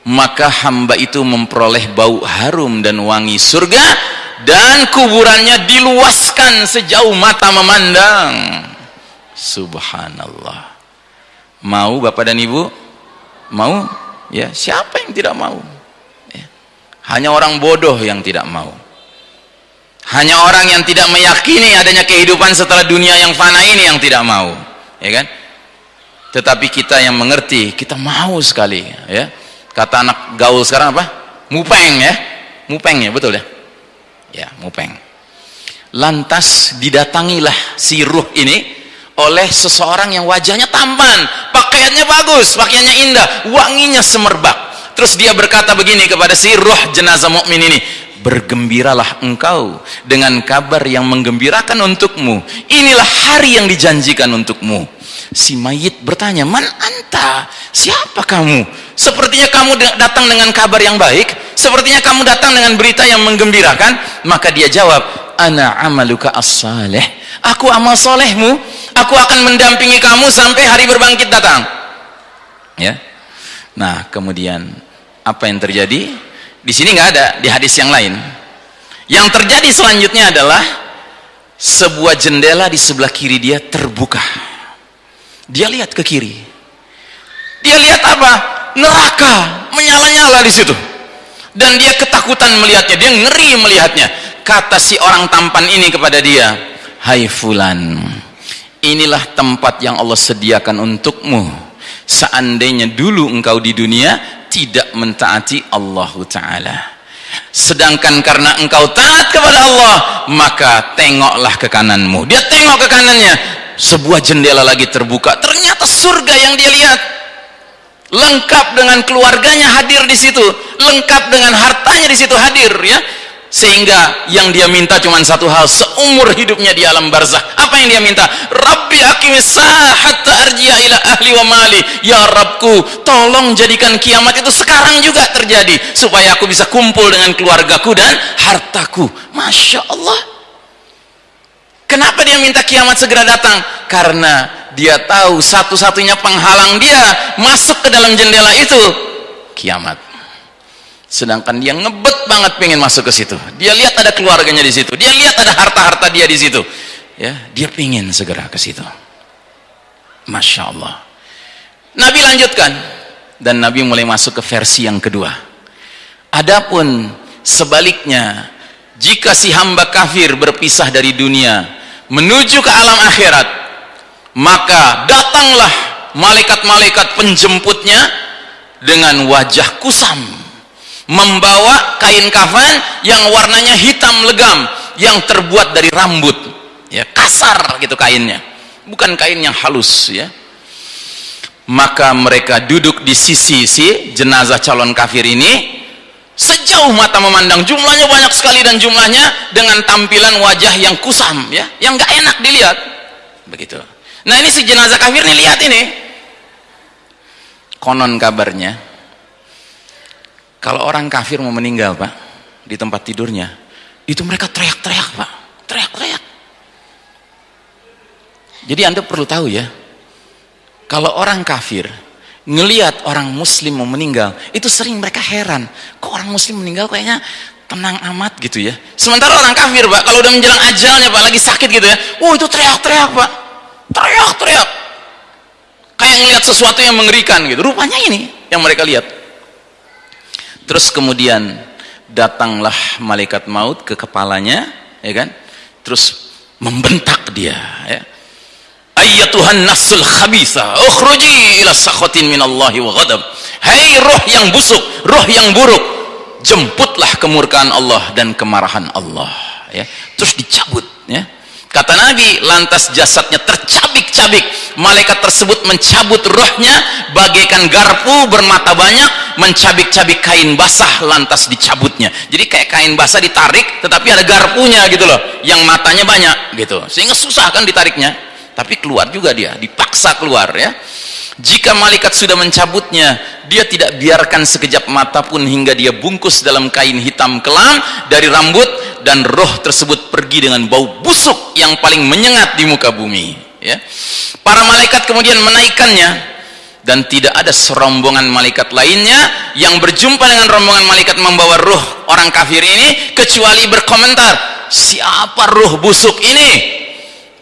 S1: maka hamba itu memperoleh bau harum dan wangi surga dan kuburannya diluaskan sejauh mata memandang. Subhanallah. Mau bapak dan ibu? Mau? Ya siapa yang tidak mau? Ya. hanya orang bodoh yang tidak mau. Hanya orang yang tidak meyakini adanya kehidupan setelah dunia yang fana ini yang tidak mau. Ya kan? Tetapi kita yang mengerti kita mau sekali ya kata anak gaul sekarang apa? Mupeng ya? Mupeng ya betul ya? Ya mupeng. Lantas didatangilah si ruh ini oleh seseorang yang wajahnya tampan pakaiannya bagus pakaiannya indah wanginya semerbak. Terus dia berkata begini kepada si ruh jenazah mukmin ini bergembiralah engkau dengan kabar yang menggembirakan untukmu. Inilah hari yang dijanjikan untukmu si mayit bertanya man anta siapa kamu? Sepertinya kamu datang dengan kabar yang baik sepertinya kamu datang dengan berita yang menggembirakan. Maka dia jawab ana amaluka as-salih. Aku amal solehmu. Aku akan mendampingi kamu sampai hari berbangkit datang. Ya. Nah kemudian apa yang terjadi? Di sini nggak ada di hadis yang lain. Yang terjadi selanjutnya adalah sebuah jendela di sebelah kiri dia terbuka dia lihat ke kiri. Dia lihat apa? Neraka menyala-nyala di situ. Dan dia ketakutan melihatnya. Dia ngeri melihatnya. Kata si orang tampan ini kepada dia hai fulan inilah tempat yang Allah sediakan untukmu. Seandainya dulu engkau di dunia tidak mentaati Allah Ta'ala. Sedangkan karena engkau taat kepada Allah maka tengoklah ke kananmu. Dia tengok ke kanannya sebuah jendela lagi terbuka. Ternyata surga yang dia lihat lengkap dengan keluarganya hadir di situ. Lengkap dengan hartanya di situ hadir ya. Sehingga yang dia minta cuma satu hal seumur hidupnya di alam barzah apa yang dia minta? Rabbi akimis hatta ila ahli wa mali. Ya Rabbku tolong jadikan kiamat itu sekarang juga terjadi supaya aku bisa kumpul dengan keluargaku dan hartaku. Masya Allah Kenapa dia minta kiamat segera datang? Karena dia tahu satu-satunya penghalang dia masuk ke dalam jendela itu kiamat. Sedangkan dia ngebet banget pengen masuk ke situ. Dia lihat ada keluarganya di situ. Dia lihat ada harta-harta dia di situ. Ya, dia pengen segera ke situ. Masya Allah. Nabi lanjutkan dan Nabi mulai masuk ke versi yang kedua. Adapun sebaliknya, jika si hamba kafir berpisah dari dunia menuju ke alam akhirat maka datanglah malaikat-malaikat penjemputnya dengan wajah kusam membawa kain kafan yang warnanya hitam legam yang terbuat dari rambut. Ya kasar gitu kainnya. Bukan kain yang halus ya. Maka mereka duduk di sisi si jenazah calon kafir ini sejauh mata memandang jumlahnya banyak sekali dan jumlahnya dengan tampilan wajah yang kusam ya yang nggak enak dilihat. Begitu. Nah ini si jenazah kafir nih lihat ini. Konon kabarnya kalau orang kafir mau meninggal pak di tempat tidurnya itu mereka teriak-teriak pak. Teriak-teriak. Jadi anda perlu tahu ya kalau orang kafir ngelihat orang muslim mau meninggal itu sering mereka heran. Kok orang muslim meninggal kayaknya tenang amat gitu ya. Sementara orang kafir pak kalau udah menjelang ajalnya pak lagi sakit gitu ya. Oh itu teriak-teriak pak. Teriak-teriak. Kayak ngelihat sesuatu yang mengerikan gitu. Rupanya ini yang mereka lihat. Terus kemudian datanglah malaikat maut ke kepalanya ya kan? Terus membentak dia ya ayyatuhan nasul khabisa ukhruji ila sakhatin minallahi wa ghadab. Hai roh yang busuk roh yang buruk jemputlah kemurkaan Allah dan kemarahan Allah ya. Terus dicabut ya. Kata Nabi lantas jasadnya tercabik-cabik. Malaikat tersebut mencabut rohnya bagaikan garpu bermata banyak mencabik-cabik kain basah lantas dicabutnya. Jadi kayak kain basah ditarik tetapi ada garpunya gitu loh yang matanya banyak gitu. Sehingga susah kan ditariknya tapi keluar juga dia dipaksa keluar ya. Jika malaikat sudah mencabutnya dia tidak biarkan sekejap mata pun hingga dia bungkus dalam kain hitam kelam dari rambut dan roh tersebut pergi dengan bau busuk yang paling menyengat di muka bumi ya. Para malaikat kemudian menaikkannya dan tidak ada serombongan malaikat lainnya yang berjumpa dengan rombongan malaikat membawa roh orang kafir ini kecuali berkomentar siapa roh busuk ini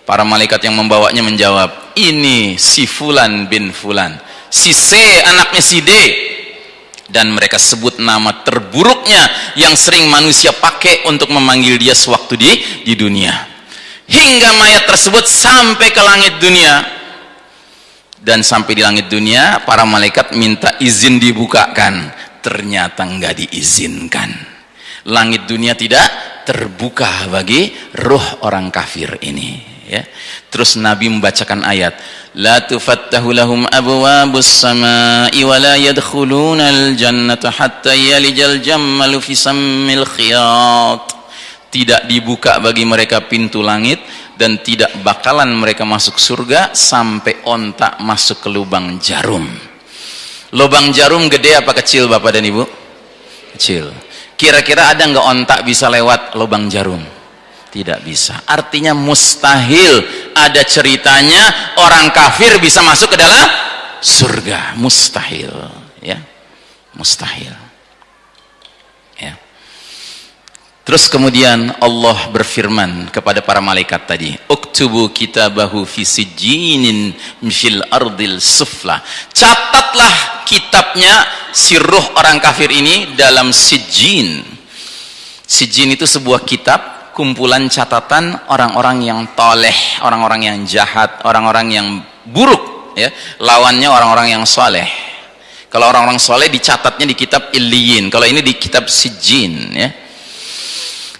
S1: para malaikat yang membawanya menjawab ini si fulan bin fulan. Si C anaknya si D. Dan mereka sebut nama terburuknya yang sering manusia pakai untuk memanggil dia sewaktu di di dunia. Hingga mayat tersebut sampai ke langit dunia. Dan sampai di langit dunia para malaikat minta izin dibukakan. Ternyata enggak diizinkan. Langit dunia tidak terbuka bagi ruh orang kafir ini ya. Terus Nabi membacakan ayat, "La tufattahu lahum abwabus samaa'i wa la yadkhulunal jannata hatta yalijal jammalu fi sammil khiyat." Tidak dibuka bagi mereka pintu langit dan tidak bakalan mereka masuk surga sampai ontak masuk ke lubang jarum. Lubang jarum gede apa kecil Bapak dan Ibu? Kecil. Kira-kira ada nggak ontak bisa lewat lubang jarum? Tidak bisa. Artinya mustahil ada ceritanya orang kafir bisa masuk ke dalam surga. Mustahil ya. Mustahil. Ya. Terus kemudian Allah berfirman kepada para malaikat tadi uktubu kitabahu fi sijinin fil ardil sufla. Catatlah kitabnya si ruh orang kafir ini dalam sijin sijin itu sebuah kitab kumpulan catatan orang-orang yang toleh, orang-orang yang jahat, orang-orang yang buruk, ya. Lawannya orang-orang yang soleh. Kalau orang-orang soleh dicatatnya di kitab Iliyin, kalau ini di kitab Sijin, ya.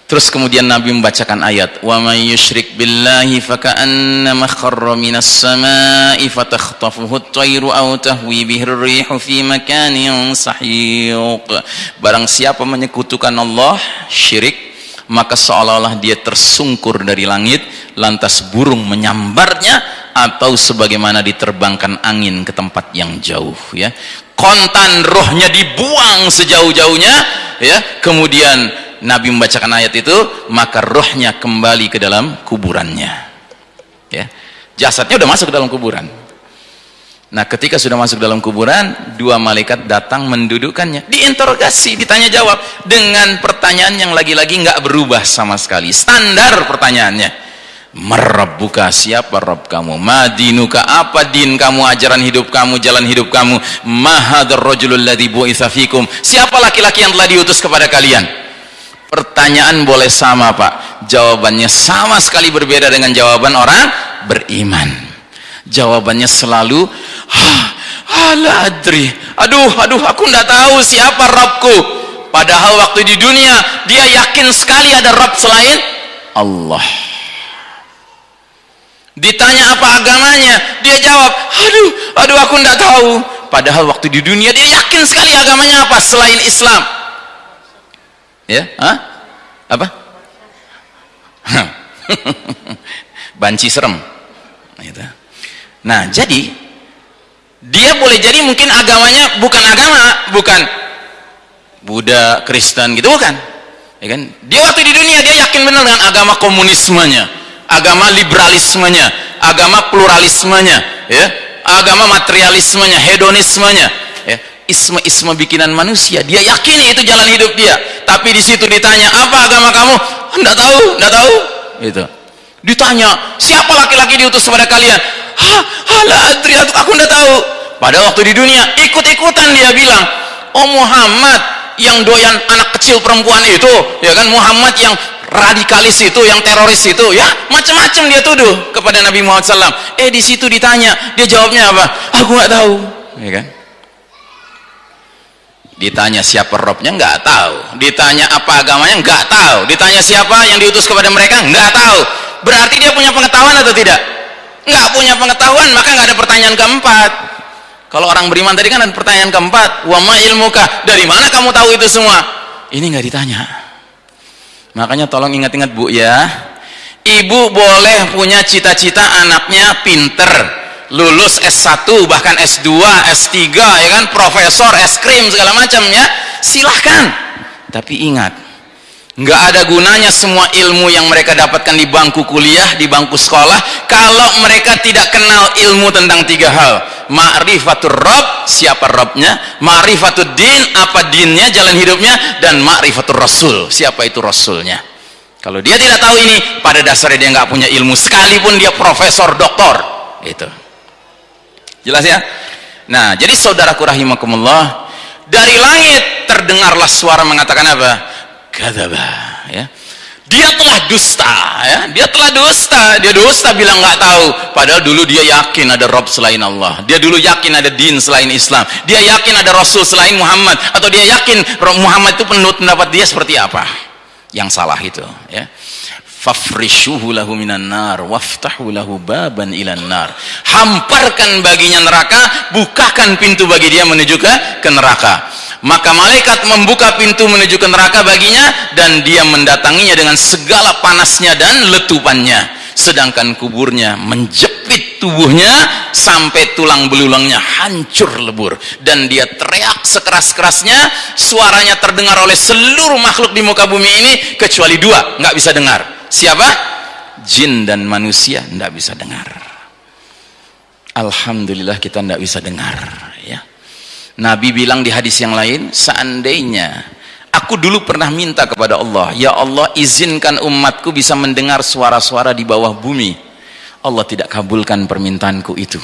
S1: Terus kemudian Nabi membacakan ayat, "Wa may yusyrik billahi faka'annama kharra minas sama'i fatakhtafuhu at-tayru aw tahwi bihi ar-rihu fi makanin sahiq." Barang siapa menyekutukan Allah, syirik maka seolah-olah dia tersungkur dari langit lantas burung menyambarnya atau sebagaimana diterbangkan angin ke tempat yang jauh ya. Kontan rohnya dibuang sejauh-jauhnya ya. Kemudian Nabi membacakan ayat itu maka rohnya kembali ke dalam kuburannya ya. Jasadnya udah masuk ke dalam kuburan Nah ketika sudah masuk dalam kuburan Dua malaikat datang mendudukkannya. Diinterogasi, ditanya jawab Dengan pertanyaan yang lagi-lagi nggak berubah sama sekali. Standar pertanyaannya. Merebuka siapa Rob kamu? Madinuka apa din kamu? Ajaran hidup kamu, jalan hidup kamu? Mahadar rojulul ladhi bu'ithafikum Siapa laki-laki yang telah diutus kepada kalian? Pertanyaan boleh sama pak. Jawabannya sama sekali berbeda dengan jawaban orang beriman jawabannya selalu ala adri. Aduh aduh aku tidak tahu siapa Rabbku. Padahal waktu di dunia dia yakin sekali ada Rabb selain Allah. Ditanya apa agamanya dia jawab aduh aduh aku tidak tahu. Padahal waktu di dunia dia yakin sekali agamanya apa selain Islam. Ya Hah? apa? *laughs* Banci serem. Gitu Nah, jadi dia boleh jadi mungkin agamanya bukan agama, bukan Buddha, Kristen gitu bukan. Ya kan? Dia waktu di dunia dia yakin benar dengan agama komunismenya, agama liberalismenya, agama pluralismenya, ya. Agama materialismenya, hedonismenya, ya. Isme-isme bikinan manusia, dia yakini itu jalan hidup dia. Tapi di situ ditanya, "Apa agama kamu?" Enggak tahu, enggak tahu. Gitu. Ditanya, "Siapa laki-laki diutus kepada kalian?" Hala adri aku tidak tahu. Pada waktu di dunia ikut-ikutan dia bilang oh Muhammad yang doyan anak kecil perempuan itu ya kan? Muhammad yang radikalis itu yang teroris itu ya? Macam-macam dia tuduh kepada Nabi Muhammad SAW eh di situ ditanya dia jawabnya apa? Aku nggak tahu. Ya kan? Ditanya siapa robnya? Nggak tahu. Ditanya apa agamanya? Nggak tahu. Ditanya siapa yang diutus kepada mereka? Nggak tahu. Berarti dia punya pengetahuan atau tidak nggak punya pengetahuan maka nggak ada pertanyaan keempat. Kalau orang beriman tadi kan ada pertanyaan keempat. Wama ilmuka? Dari mana kamu tahu itu semua? Ini nggak ditanya. Makanya tolong ingat-ingat bu ya. Ibu boleh punya cita-cita anaknya pinter lulus S1 bahkan S2 S3 ya kan? Profesor es krim segala macam ya. Silahkan. Tapi ingat nggak ada gunanya semua ilmu yang mereka dapatkan di bangku kuliah, di bangku sekolah kalau mereka tidak kenal ilmu tentang tiga hal. Ma'rifatul Rabb, siapa Rabbnya? Ma'rifatul din, apa dinnya, jalan hidupnya? Dan ma'rifatul Rasul, siapa itu Rasulnya? Kalau dia tidak tahu ini, pada dasarnya dia nggak punya ilmu sekalipun dia profesor, doktor. Itu. Jelas ya? nah, jadi saudaraku rahimakumullah dari langit terdengarlah suara mengatakan apa kadzaba ya. Dia telah dusta ya. Dia telah dusta. Dia dusta bilang nggak tahu. Padahal dulu dia yakin ada Rob selain Allah. Dia dulu yakin ada din selain Islam. Dia yakin ada Rasul selain Muhammad. Atau dia yakin Muhammad itu penurut pendapat dia seperti apa? Yang salah itu ya fafrishuhu lahu minan nar waftahu lahu baban ilan nar. Hamparkan baginya neraka bukakan pintu bagi dia menuju ke, ke neraka. Maka malaikat membuka pintu menuju ke neraka baginya dan dia mendatanginya dengan segala panasnya dan letupannya. Sedangkan kuburnya menjepit tubuhnya sampai tulang belulangnya hancur lebur. Dan dia teriak sekeras-kerasnya suaranya terdengar oleh seluruh makhluk di muka bumi ini kecuali dua nggak bisa dengar siapa? jin dan manusia tidak bisa dengar. Alhamdulillah kita tidak bisa dengar ya. Nabi bilang di hadis yang lain seandainya aku dulu pernah minta kepada Allah ya Allah izinkan umatku bisa mendengar suara-suara di bawah bumi. Allah tidak kabulkan permintaanku itu.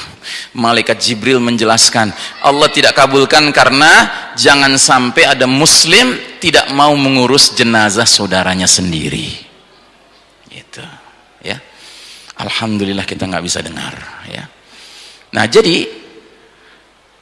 S1: Malaikat Jibril menjelaskan Allah tidak kabulkan karena jangan sampai ada muslim tidak mau mengurus jenazah saudaranya sendiri itu ya. Alhamdulillah kita nggak bisa dengar ya. Nah jadi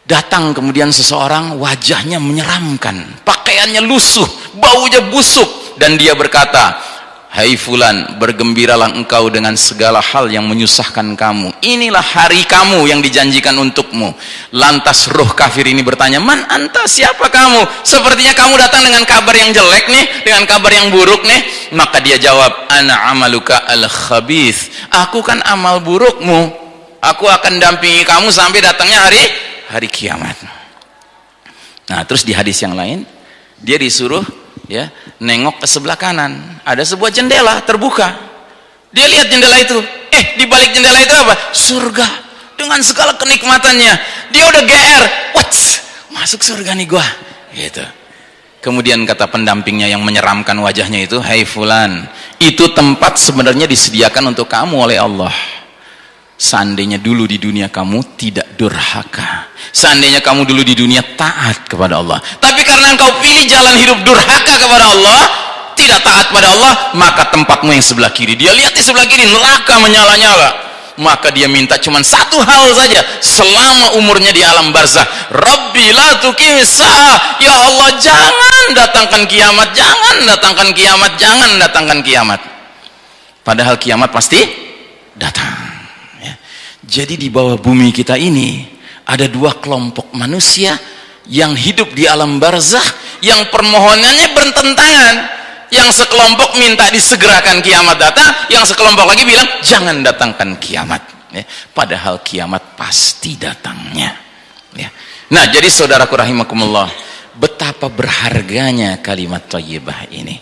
S1: datang kemudian seseorang wajahnya menyeramkan pakaiannya lusuh baunya busuk dan dia berkata Hai fulan, bergembiralah engkau dengan segala hal yang menyusahkan kamu. Inilah hari kamu yang dijanjikan untukmu. Lantas roh kafir ini bertanya, "Man anta siapa kamu? Sepertinya kamu datang dengan kabar yang jelek nih, dengan kabar yang buruk nih." Maka dia jawab, "Ana amaluka al-khabith." Aku kan amal burukmu. Aku akan dampingi kamu sampai datangnya hari hari kiamat. Nah, terus di hadis yang lain, dia disuruh ya nengok ke sebelah kanan. Ada sebuah jendela terbuka. Dia lihat jendela itu. Eh di balik jendela itu apa? Surga. Dengan segala kenikmatannya. Dia udah GR what masuk surga nih gua. Gitu. Kemudian kata pendampingnya yang menyeramkan wajahnya itu hai hey fulan itu tempat sebenarnya disediakan untuk kamu oleh Allah. Seandainya dulu di dunia kamu tidak durhaka. Seandainya kamu dulu di dunia taat kepada Allah tapi karena engkau pilih jalan hidup durhaka kepada Allah tidak taat pada Allah maka tempatmu yang sebelah kiri. Dia lihat di sebelah kiri neraka menyala-nyala. Maka dia minta cuma satu hal saja selama umurnya di alam barzah. Rabbi la tukimisa ya Allah jangan datangkan kiamat jangan datangkan kiamat jangan datangkan kiamat. Padahal kiamat pasti datang jadi di bawah bumi kita ini ada dua kelompok manusia yang hidup di alam barzah yang permohonannya bertentangan. Yang sekelompok minta disegerakan kiamat datang, yang sekelompok lagi bilang jangan datangkan kiamat. Ya, padahal kiamat pasti datangnya. Ya. Nah, jadi saudaraku rahimakumullah, betapa berharganya kalimat thayyibah ini.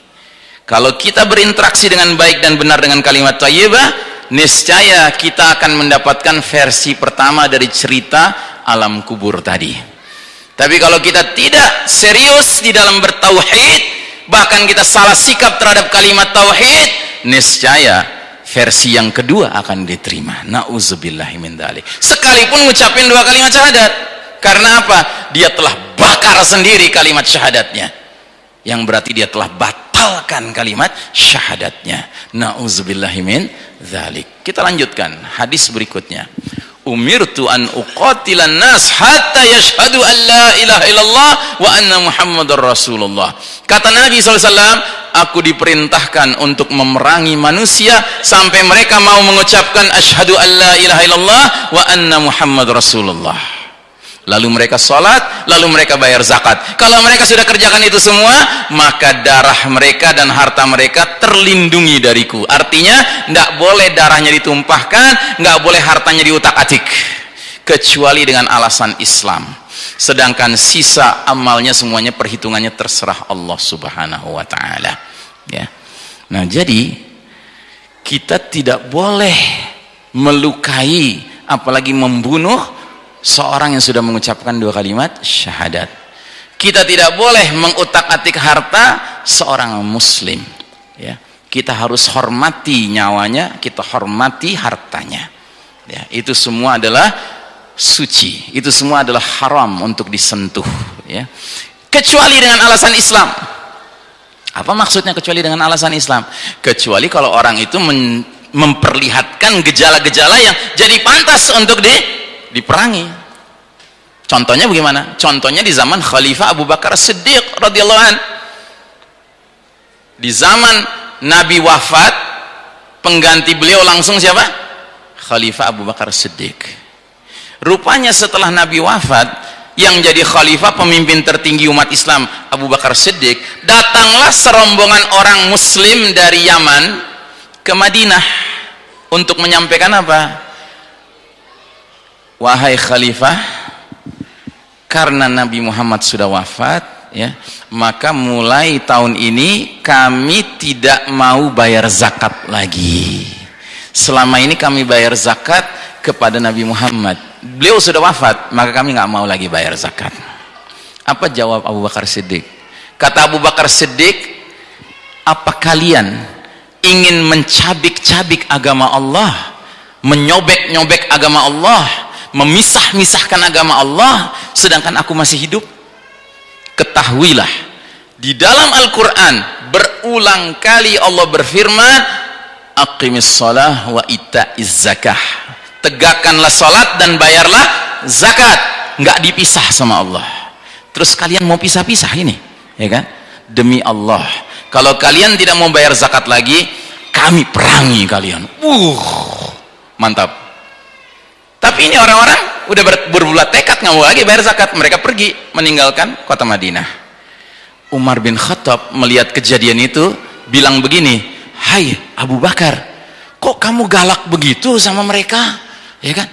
S1: Kalau kita berinteraksi dengan baik dan benar dengan kalimat thayyibah, niscaya kita akan mendapatkan versi pertama dari cerita alam kubur tadi. Tapi kalau kita tidak serius di dalam bertauhid bahkan kita salah sikap terhadap kalimat tauhid niscaya versi yang kedua akan diterima. Na'udzubillahimin sekalipun ngucapin dua kalimat syahadat. Karena apa? dia telah bakar sendiri kalimat syahadatnya. Yang berarti dia telah batalkan kalimat syahadatnya na'udzubillahimin dzalik. Kita lanjutkan hadis berikutnya. Umirtu an uqatilan nas hatta yashhadu an la ilaha illallah wa anna muhammadar rasulullah. Kata Nabi SAW, aku diperintahkan untuk memerangi manusia sampai mereka mau mengucapkan asyhadu an la ilaha illallah wa anna muhammad rasulullah lalu mereka sholat, lalu mereka bayar zakat. Kalau mereka sudah kerjakan itu semua, maka darah mereka dan harta mereka terlindungi dariku. Artinya, tidak boleh darahnya ditumpahkan, nggak boleh hartanya diutak-atik, kecuali dengan alasan Islam. Sedangkan sisa amalnya semuanya perhitungannya terserah Allah Subhanahu wa taala. Ya. Nah, jadi kita tidak boleh melukai apalagi membunuh seorang yang sudah mengucapkan dua kalimat syahadat. Kita tidak boleh mengutak-atik harta seorang muslim ya. Kita harus hormati nyawanya kita hormati hartanya ya. Itu semua adalah suci itu semua adalah haram untuk disentuh ya. Kecuali dengan alasan Islam. Apa maksudnya kecuali dengan alasan Islam? Kecuali kalau orang itu memperlihatkan gejala-gejala yang jadi pantas untuk di, diperangi. Contohnya bagaimana? Contohnya di zaman Khalifah Abu Bakar Siddiq radhiyallahu an. Di zaman Nabi wafat pengganti beliau langsung siapa? Khalifah Abu Bakar Siddiq. Rupanya setelah Nabi wafat yang jadi khalifah pemimpin tertinggi umat Islam Abu Bakar Siddiq datanglah serombongan orang muslim dari Yaman ke Madinah untuk menyampaikan apa wahai khalifah karena Nabi Muhammad sudah wafat ya maka mulai tahun ini kami tidak mau bayar zakat lagi. Selama ini kami bayar zakat kepada Nabi Muhammad. Beliau sudah wafat maka kami nggak mau lagi bayar zakat. Apa jawab Abu Bakar Siddiq? Kata Abu Bakar Siddiq apa kalian ingin mencabik-cabik agama Allah menyobek-nyobek agama Allah memisah-misahkan agama Allah sedangkan aku masih hidup. Ketahuilah di dalam Al-Quran berulang kali Allah berfirman aqimis salah wa ita'iz zakah. Tegakkanlah sholat dan bayarlah zakat. Nggak dipisah sama Allah. Terus kalian mau pisah-pisah ini ya kan? Demi Allah. Kalau kalian tidak mau bayar zakat lagi kami perangi kalian. Uh mantap tapi ini orang-orang udah ber berbulat tekad nggak mau lagi bayar zakat. Mereka pergi meninggalkan kota Madinah. Umar bin Khattab melihat kejadian itu bilang begini hai Abu Bakar kok kamu galak begitu sama mereka? Ya kan?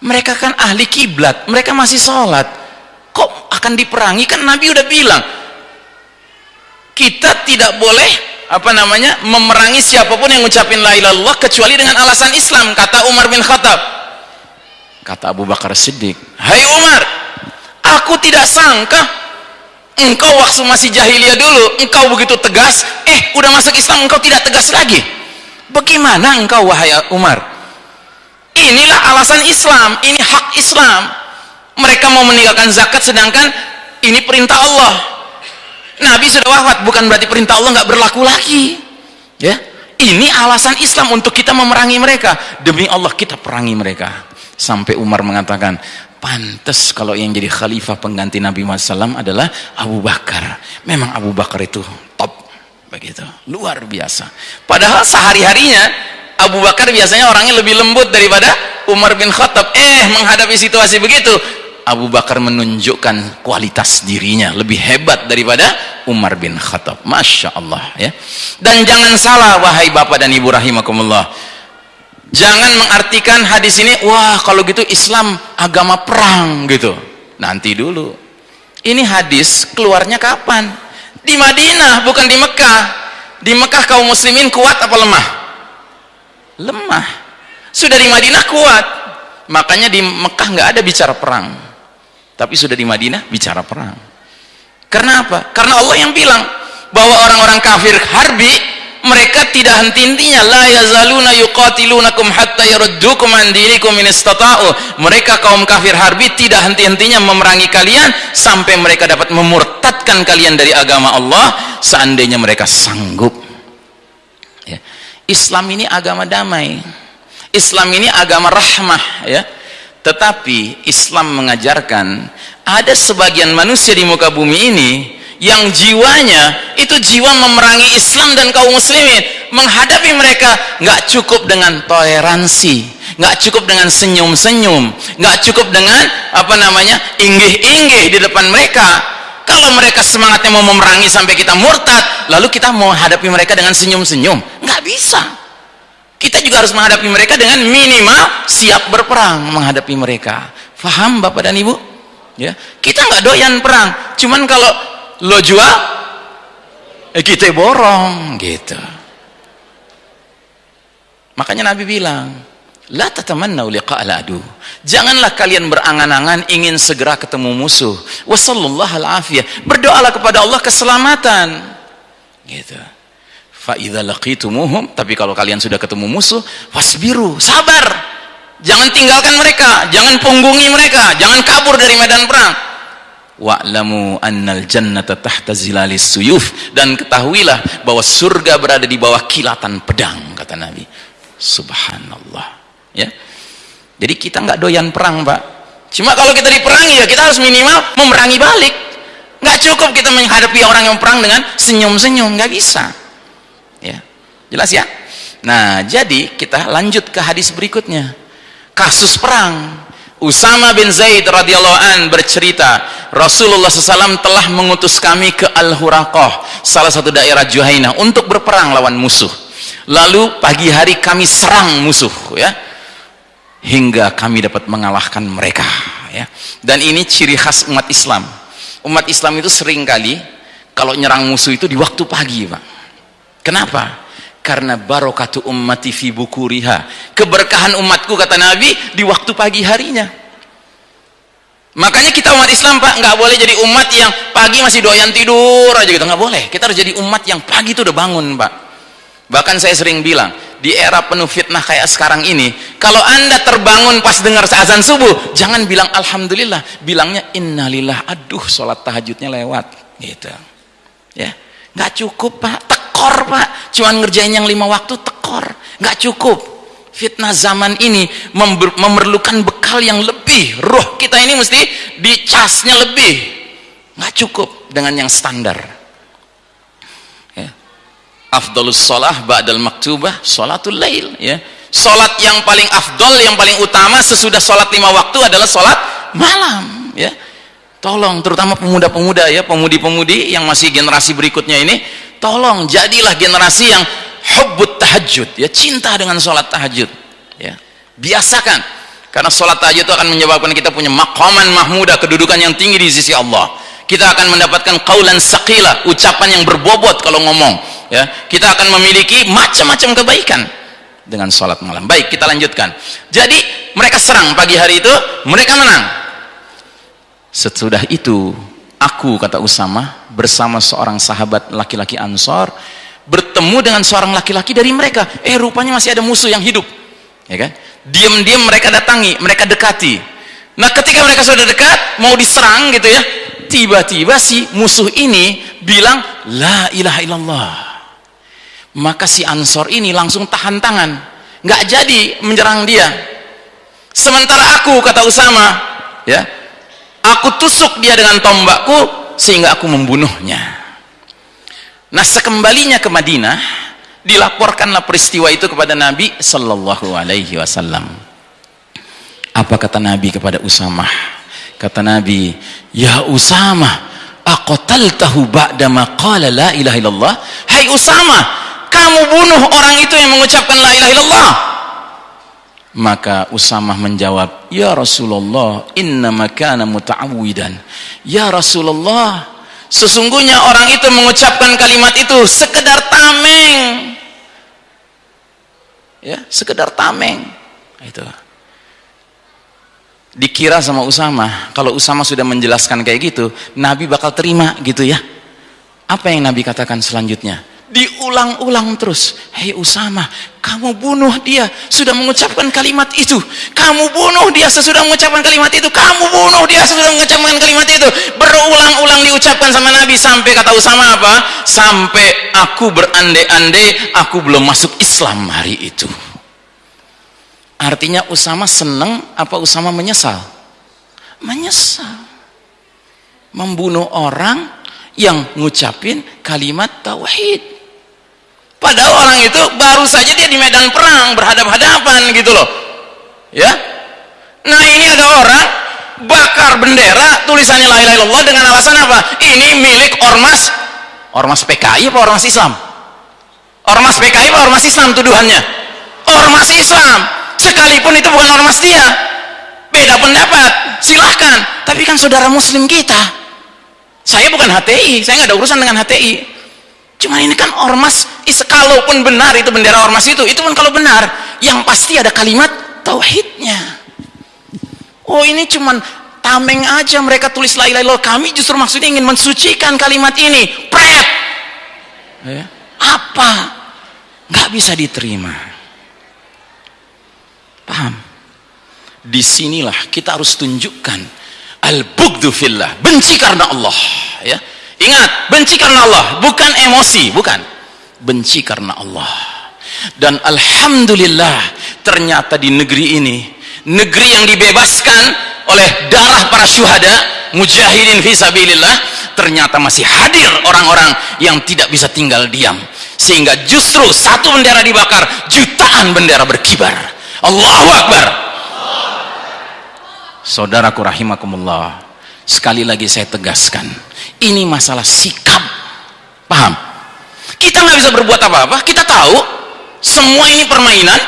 S1: Mereka kan ahli kiblat mereka masih sholat. Kok akan diperangi? Kan Nabi udah bilang kita tidak boleh apa namanya memerangi siapa pun yang ngucapin la ilallah kecuali dengan alasan Islam kata Umar bin Khattab kata Abu Bakar Siddiq hai Umar aku tidak sangka engkau waktu masih jahiliyah dulu engkau begitu tegas. Eh udah masuk Islam engkau tidak tegas lagi. Bagaimana engkau wahai Umar? Inilah alasan Islam ini hak Islam. Mereka mau meninggalkan zakat sedangkan ini perintah Allah. Nabi sudah wafat bukan berarti perintah Allah nggak berlaku lagi. Ya ini alasan Islam untuk kita memerangi mereka. Demi Allah kita perangi mereka sampai Umar mengatakan pantas kalau yang jadi khalifah pengganti Nabi Muhammad SAW adalah Abu Bakar. Memang Abu Bakar itu top begitu. Luar biasa. Padahal sehari-harinya Abu Bakar biasanya orangnya lebih lembut daripada Umar bin Khattab. Eh menghadapi situasi begitu Abu Bakar menunjukkan kualitas dirinya lebih hebat daripada Umar bin Khattab. Masya Allah ya. Dan jangan salah wahai bapak dan ibu rahimakumullah jangan mengartikan hadis ini wah kalau gitu Islam agama perang gitu. Nanti dulu. Ini hadis keluarnya kapan? Di Madinah bukan di Mekah. Di Mekah kaum muslimin kuat apa lemah? Lemah. Sudah di Madinah kuat. Makanya di Mekah nggak ada bicara perang. Tapi sudah di Madinah bicara perang. Karena apa? karena Allah yang bilang bahwa orang-orang kafir harbi mereka tidak henti-hentinya la yazaluna yuqatilunakum hatta yaruddukum an dinikum in istata'u. Mereka kaum kafir harbi tidak henti-hentinya memerangi kalian sampai mereka dapat memurtadkan kalian dari agama Allah. Seandainya mereka sanggup. Islam ini agama damai. Islam ini agama rahmah ya. Tetapi Islam mengajarkan ada sebagian manusia di muka bumi ini yang jiwanya itu jiwa memerangi Islam dan kaum muslimin. Menghadapi mereka nggak cukup dengan toleransi nggak cukup dengan senyum-senyum nggak cukup dengan apa namanya inggih-inggih di depan mereka. Kalau mereka semangatnya mau memerangi sampai kita murtad lalu kita mau hadapi mereka dengan senyum-senyum nggak bisa. Kita juga harus menghadapi mereka dengan minimal siap berperang menghadapi mereka. Faham bapak dan ibu? Ya. Kita nggak doyan perang. Cuman kalau lo jual eh, kita borong gitu makanya Nabi bilang. Janganlah kalian berangan-angan ingin segera ketemu musuh. Wassallallahu. Berdoalah kepada Allah keselamatan. Gitu. Laqitumuhum, tapi kalau kalian sudah ketemu musuh, fasbiru, sabar. Jangan tinggalkan mereka, jangan punggungi mereka, jangan kabur dari medan perang. Wa'lamu annal jannata tahta zilalis suyuf. Dan ketahuilah bahwa surga berada di bawah kilatan pedang kata Nabi. Subhanallah. Ya. Jadi kita nggak doyan perang pak. Cuma kalau kita diperangi ya kita harus minimal memerangi balik. Nggak cukup kita menghadapi orang yang perang dengan senyum-senyum nggak bisa. Ya. Jelas ya? Nah jadi kita lanjut ke hadis berikutnya. Kasus perang Usama bin Zaid radhiyallahu an bercerita, Rasulullah SAW telah mengutus kami ke Al-Huraqah, salah satu daerah Juhainah untuk berperang lawan musuh. Lalu pagi hari kami serang musuh, ya, hingga kami dapat mengalahkan mereka. Ya. Dan ini ciri khas umat Islam. Umat Islam itu sering kali kalau nyerang musuh itu di waktu pagi, pak. Kenapa? Karena barokatu ummati fi bukuriha. Keberkahan umatku kata Nabi di waktu pagi harinya. Makanya kita umat Islam pak nggak boleh jadi umat yang pagi masih doyan tidur aja gitu. Nggak boleh. Kita harus jadi umat yang pagi itu udah bangun pak. Bahkan saya sering bilang di era penuh fitnah kayak sekarang ini kalau anda terbangun pas dengar azan subuh jangan bilang Alhamdulillah. Bilangnya innalillah aduh sholat tahajudnya lewat. Gitu. Ya. Nggak cukup pak tekor pak. Cuman ngerjain yang lima waktu tekor. Nggak cukup. Fitnah zaman ini memerlukan bekal yang lebih. Roh kita ini mesti dicasnya lebih. Nggak cukup dengan yang standar. Ya. afdalus sholah ba'dal maktubah sholatul lail ya. Sholat yang paling afdol yang paling utama sesudah sholat lima waktu adalah sholat malam ya. Tolong terutama pemuda-pemuda ya. Pemudi-pemudi yang masih generasi berikutnya ini tolong jadilah generasi yang hubbut tahajud ya cinta dengan sholat tahajud ya biasakan. Karena sholat tahajud itu akan menyebabkan kita punya maqaman mahmuda kedudukan yang tinggi di sisi Allah. Kita akan mendapatkan kaulan saqila ucapan yang berbobot kalau ngomong. Ya kita akan memiliki macam-macam kebaikan dengan sholat malam. Baik kita lanjutkan. Jadi mereka serang pagi hari itu mereka menang. Sesudah itu aku kata Usama bersama seorang sahabat laki-laki Ansor bertemu dengan seorang laki-laki dari mereka. Eh rupanya masih ada musuh yang hidup. Ya kan? Diam-diam mereka datangi mereka dekati. Nah ketika mereka sudah dekat mau diserang gitu ya tiba-tiba si musuh ini bilang la ilaha illallah. Maka si Ansor ini langsung tahan tangan. Nggak jadi menyerang dia. Sementara aku kata Usama ya aku tusuk dia dengan tombakku sehingga aku membunuhnya. Nah sekembalinya ke Madinah dilaporkanlah peristiwa itu kepada Nabi Sallallahu Alaihi Wasallam. Apa kata Nabi kepada Usamah? Kata Nabi ya Usamah aqtaltahu ba'dama qala la ilaha illallah? Hai Usamah kamu bunuh orang itu yang mengucapkan la ilaha illallah maka Usamah menjawab, Ya Rasulullah, inna makana muta'awidan. Ya Rasulullah, sesungguhnya orang itu mengucapkan kalimat itu sekedar tameng. Ya, sekedar tameng. Itu. Dikira sama Usamah, kalau Usamah sudah menjelaskan kayak gitu, Nabi bakal terima gitu ya. Apa yang Nabi katakan selanjutnya? Diulang-ulang terus. Hei Usama kamu bunuh dia sudah mengucapkan kalimat itu. Kamu bunuh dia sesudah mengucapkan kalimat itu. Kamu bunuh dia sesudah mengucapkan kalimat itu. Berulang-ulang diucapkan sama Nabi. Sampai kata Usama apa? Sampai aku berandai-andai aku belum masuk Islam hari itu. Artinya Usama senang apa Usama menyesal? Menyesal. Membunuh orang yang ngucapin kalimat tauhid Padahal orang itu baru saja dia di medan perang berhadap-hadapan gitu loh. Ya. Nah, ini ada orang bakar bendera tulisannya la ilaha illallah dengan alasan apa? Ini milik ormas ormas PKI apa ormas Islam? Ormas PKI apa ormas Islam tuduhannya? Ormas Islam. Sekalipun itu bukan ormas dia. Beda pendapat, silahkan. Tapi kan saudara muslim kita. Saya bukan HTI, saya nggak ada urusan dengan HTI Cuma ini kan ormas, kalaupun benar itu bendera ormas itu, itu kan kalau benar, yang pasti ada kalimat tauhidnya. Oh ini cuman tameng aja mereka tulis la ilaha illallah. Kami justru maksudnya ingin mensucikan kalimat ini. Pret. Ya. Apa? Gak bisa diterima. Paham? Di sinilah kita harus tunjukkan al-bugdu fillah benci karena Allah ya ingat benci karena Allah bukan emosi bukan. Benci karena Allah. Dan alhamdulillah ternyata di negeri ini negeri yang dibebaskan oleh darah para syuhada mujahidin fisabilillah ternyata masih hadir orang-orang yang tidak bisa tinggal diam. Sehingga justru satu bendera dibakar jutaan bendera berkibar. Allahu Akbar. Saudaraku rahimakumullah sekali lagi saya tegaskan ini masalah sikap. Paham? Kita nggak bisa berbuat apa-apa kita tahu. Semua ini permainan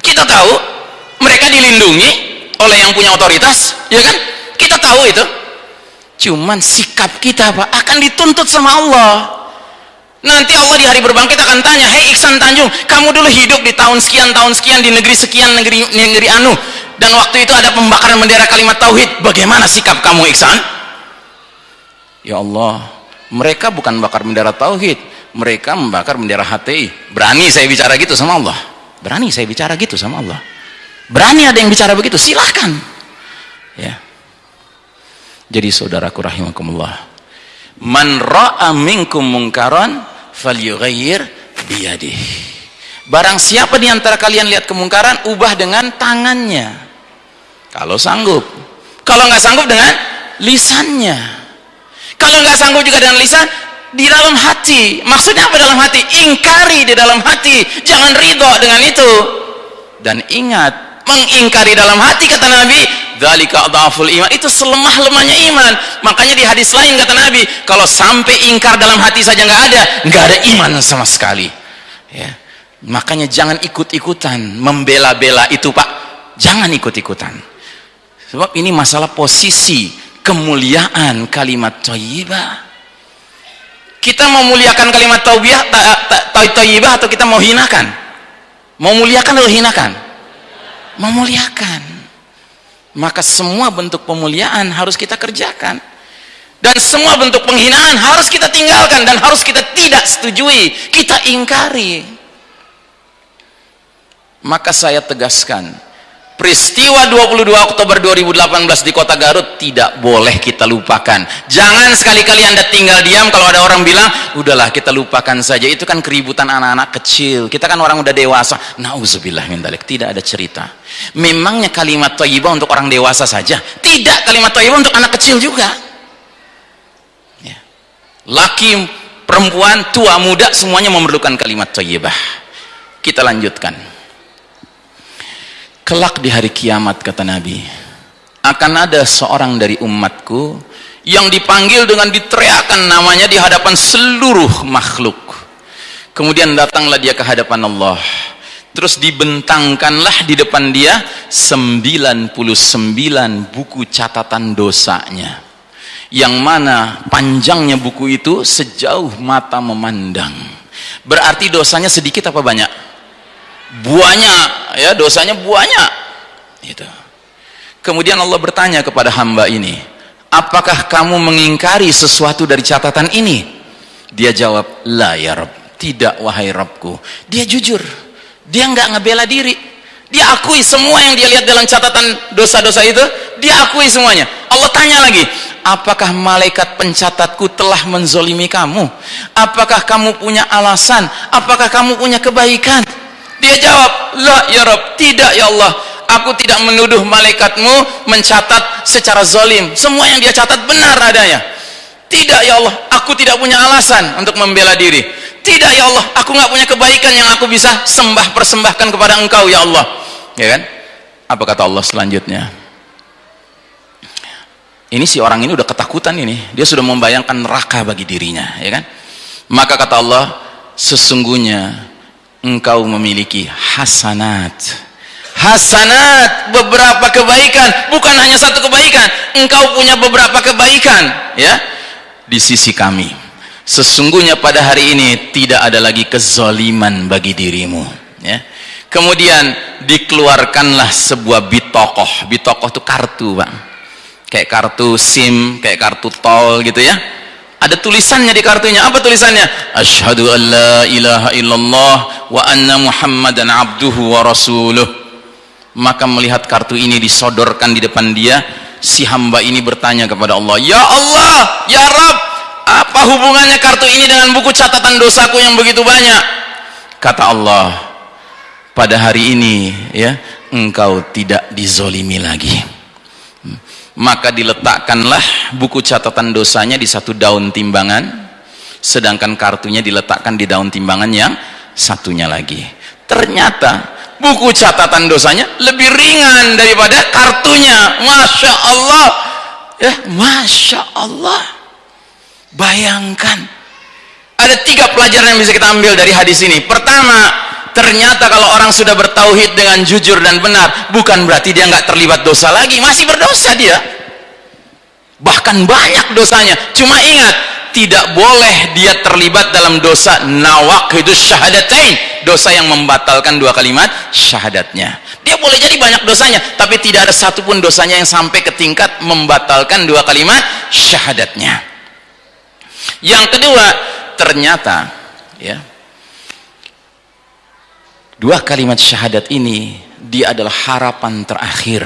S1: kita tahu. Mereka dilindungi oleh yang punya otoritas ya kan? Kita tahu itu. Cuman sikap kita apa akan dituntut sama Allah. Nanti Allah di hari berbangkit akan tanya hei Iksan Tanjung kamu dulu hidup di tahun sekian tahun sekian di negeri sekian negeri negeri anu dan waktu itu ada pembakaran bendera kalimat tauhid. Bagaimana sikap kamu Iksan? Ya Allah mereka bukan bakar bendera tauhid. Mereka membakar bendera HTI berani saya bicara gitu sama Allah? Berani saya bicara gitu sama Allah? Berani ada yang bicara begitu? Silahkan. Ya. Jadi saudaraku rahimakumullah man ra'a minkum mungkaran falyughayyir biyadih. Barang siapa di antara kalian lihat kemungkaran ubah dengan tangannya kalau sanggup. Kalau nggak sanggup dengan lisannya. Kalau nggak sanggup juga dengan lisan di dalam hati. Maksudnya apa dalam hati? Ingkari di dalam hati. Jangan ridho dengan itu. Dan ingat mengingkari dalam hati kata Nabi dzalika adhaful iman. Itu selemah-lemahnya iman. Makanya di hadis lain kata Nabi kalau sampai ingkar dalam hati saja nggak ada nggak ada iman sama sekali. Ya. Makanya jangan ikut-ikutan. Membela-bela itu Pak. Jangan ikut-ikutan sebab ini masalah posisi kemuliaan kalimat thayyibah kita mau muliakan kalimat taubiyah taibah atau kita mau hinakan? Mau muliakan atau hinakan? Mau muliakan. Maka semua bentuk pemuliaan harus kita kerjakan. Dan semua bentuk penghinaan harus kita tinggalkan dan harus kita tidak setujui kita ingkari. Maka saya tegaskan peristiwa 22 Oktober 2018 di kota Garut tidak boleh kita lupakan. Jangan sekali-kali anda tinggal diam kalau ada orang bilang udahlah kita lupakan saja. Itu kan keributan anak-anak kecil. Kita kan orang udah dewasa. Na'udzubillah min dalik tidak ada cerita. Memangnya kalimat thayyibah untuk orang dewasa saja? Tidak kalimat thayyibah untuk anak kecil juga. Ya. laki perempuan tua muda semuanya memerlukan kalimat thayyibah. Kita lanjutkan kelak di hari kiamat kata Nabi akan ada seorang dari umatku yang dipanggil dengan diteriakan namanya di hadapan seluruh makhluk. Kemudian datanglah dia ke hadapan Allah. Terus dibentangkanlah di depan dia 99 buku catatan dosanya. Yang mana panjangnya buku itu sejauh mata memandang. Berarti dosanya sedikit apa banyak buahnya ya dosanya buahnya. Itu kemudian Allah bertanya kepada hamba ini apakah kamu mengingkari sesuatu dari catatan ini? Dia jawab la ya Rabb tidak wahai Rabbku dia jujur. Dia nggak ngebela diri. Dia akui semua yang dia lihat dalam catatan dosa-dosa itu. Dia akui semuanya. Allah tanya lagi apakah malaikat pencatatku telah menzolimi kamu? Apakah kamu punya alasan? Apakah kamu punya kebaikan dia jawab, La ya Rob, tidak ya Allah. Aku tidak menuduh malaikatmu mencatat secara zolim. Semua yang dia catat benar adanya. Tidak ya Allah, aku tidak punya alasan untuk membela diri. Tidak ya Allah, aku nggak punya kebaikan yang aku bisa sembah persembahkan kepada engkau ya Allah. Ya kan? Apa kata Allah selanjutnya? Ini si orang ini udah ketakutan ini. Dia sudah membayangkan neraka bagi dirinya, ya kan? Maka kata Allah, sesungguhnya engkau memiliki hasanat. Hasanat beberapa kebaikan. Bukan hanya satu kebaikan. Engkau punya beberapa kebaikan ya. Di sisi kami sesungguhnya pada hari ini tidak ada lagi kezaliman bagi dirimu ya. Kemudian dikeluarkanlah sebuah bitokoh. Bitokoh itu kartu bang. Kayak kartu sim kayak kartu tol gitu ya ada tulisannya di kartunya. Apa tulisannya? Asyhadu an la ilaha illallah wa anna muhammadan abduhu wa rasuluh. Maka melihat kartu ini disodorkan di depan dia si hamba ini bertanya kepada Allah ya Allah ya Rabb apa hubungannya kartu ini dengan buku catatan dosaku yang begitu banyak? Kata Allah pada hari ini ya engkau tidak dizolimi lagi maka diletakkanlah buku catatan dosanya di satu daun timbangan sedangkan kartunya diletakkan di daun timbangan yang satunya lagi. Ternyata buku catatan dosanya lebih ringan daripada kartunya. Masya Allah. Ya Masya Allah. Bayangkan. Ada tiga pelajaran yang bisa kita ambil dari hadis ini. Pertama ternyata kalau orang sudah bertauhid dengan jujur dan benar bukan berarti dia nggak terlibat dosa lagi. Masih berdosa dia. Bahkan banyak dosanya. Cuma ingat tidak boleh dia terlibat dalam dosa nawaqidus syahadatain. Dosa yang membatalkan dua kalimat syahadatnya. Dia boleh jadi banyak dosanya tapi tidak ada satupun dosanya yang sampai ke tingkat membatalkan dua kalimat syahadatnya. Yang kedua ternyata ya dua kalimat syahadat ini dia adalah harapan terakhir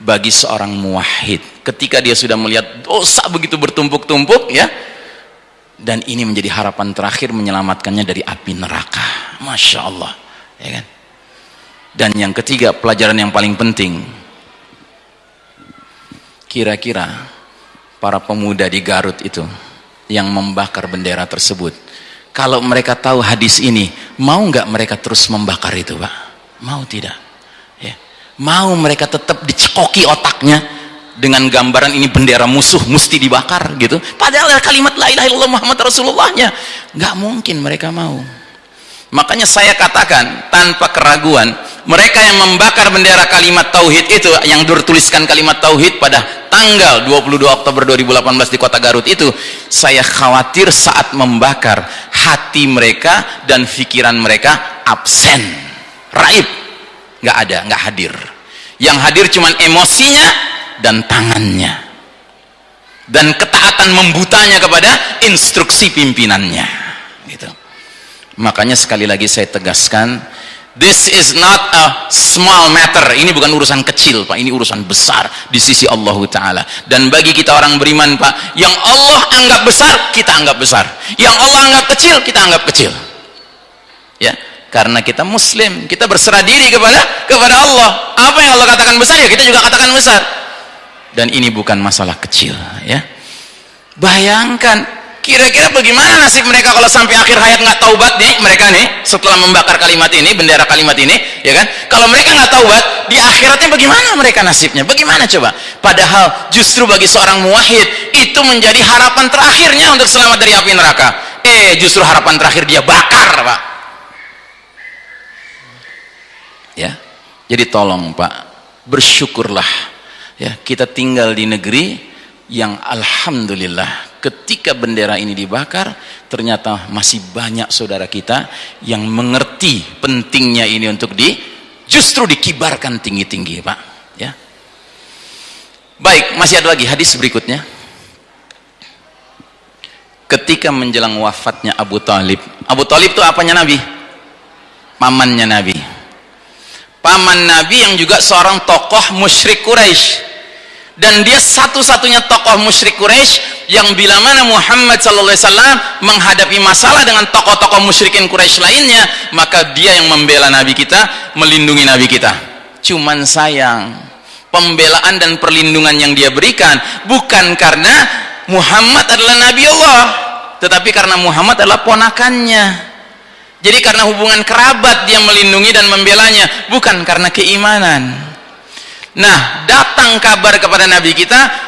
S1: bagi seorang muwahhid. Ketika dia sudah melihat dosa begitu bertumpuk-tumpuk ya dan ini menjadi harapan terakhir menyelamatkannya dari api neraka. Masya Allah ya kan? Dan yang ketiga pelajaran yang paling penting kira-kira para pemuda di Garut itu yang membakar bendera tersebut kalau mereka tahu hadis ini mau nggak mereka terus membakar itu Pak? Mau tidak? Ya. mau mereka tetap dicekoki otaknya dengan gambaran ini bendera musuh mesti dibakar gitu? Padahal kalimat la ilaha illallah Muhammad Rasulullahnya nggak mungkin mereka mau. Makanya saya katakan tanpa keraguan mereka yang membakar bendera kalimat tauhid itu yang bertuliskan kalimat tauhid pada tanggal 22 Oktober 2018 di kota Garut itu saya khawatir saat membakar hati mereka dan pikiran mereka absen raib nggak ada nggak hadir. Yang hadir cuman emosinya dan tangannya. Dan ketaatan membutanya kepada instruksi pimpinannya. Gitu. Makanya sekali lagi saya tegaskan this is not a small matter. Ini bukan urusan kecil Pak. Ini urusan besar di sisi Allah Ta'ala. Dan bagi kita orang beriman Pak yang Allah anggap besar kita anggap besar. Yang Allah anggap kecil kita anggap kecil. Ya karena kita muslim kita berserah diri kepada kepada Allah. Apa yang Allah katakan besar ya kita juga katakan besar. Dan ini bukan masalah kecil ya. Bayangkan kira-kira bagaimana nasib mereka kalau sampai akhir hayat nggak taubat nih mereka nih setelah membakar kalimat ini bendera kalimat ini ya kan? Kalau mereka nggak taubat di akhiratnya bagaimana mereka nasibnya? Bagaimana coba? Padahal justru bagi seorang muwahhid itu menjadi harapan terakhirnya untuk selamat dari api neraka. Eh justru harapan terakhir dia bakar pak. Ya jadi tolong pak bersyukurlah. Ya kita tinggal di negeri yang alhamdulillah ketika bendera ini dibakar ternyata masih banyak saudara kita yang mengerti pentingnya ini untuk di justru dikibarkan tinggi-tinggi Pak ya. Baik masih ada lagi hadis berikutnya. Ketika menjelang wafatnya Abu Talib Abu Talib itu apanya Nabi? Pamannya Nabi. Paman Nabi yang juga seorang tokoh musyrik Quraisy dan dia satu-satunya tokoh musyrik Quraisy yang bila mana Muhammad sallallahu alaihi wasallam menghadapi masalah dengan tokoh-tokoh musyrikin Quraisy lainnya maka dia yang membela nabi kita melindungi nabi kita. Cuman sayang pembelaan dan perlindungan yang dia berikan bukan karena Muhammad adalah nabi Allah tetapi karena Muhammad adalah ponakannya. Jadi karena hubungan kerabat dia melindungi dan membelanya bukan karena keimanan nah datang kabar kepada nabi kita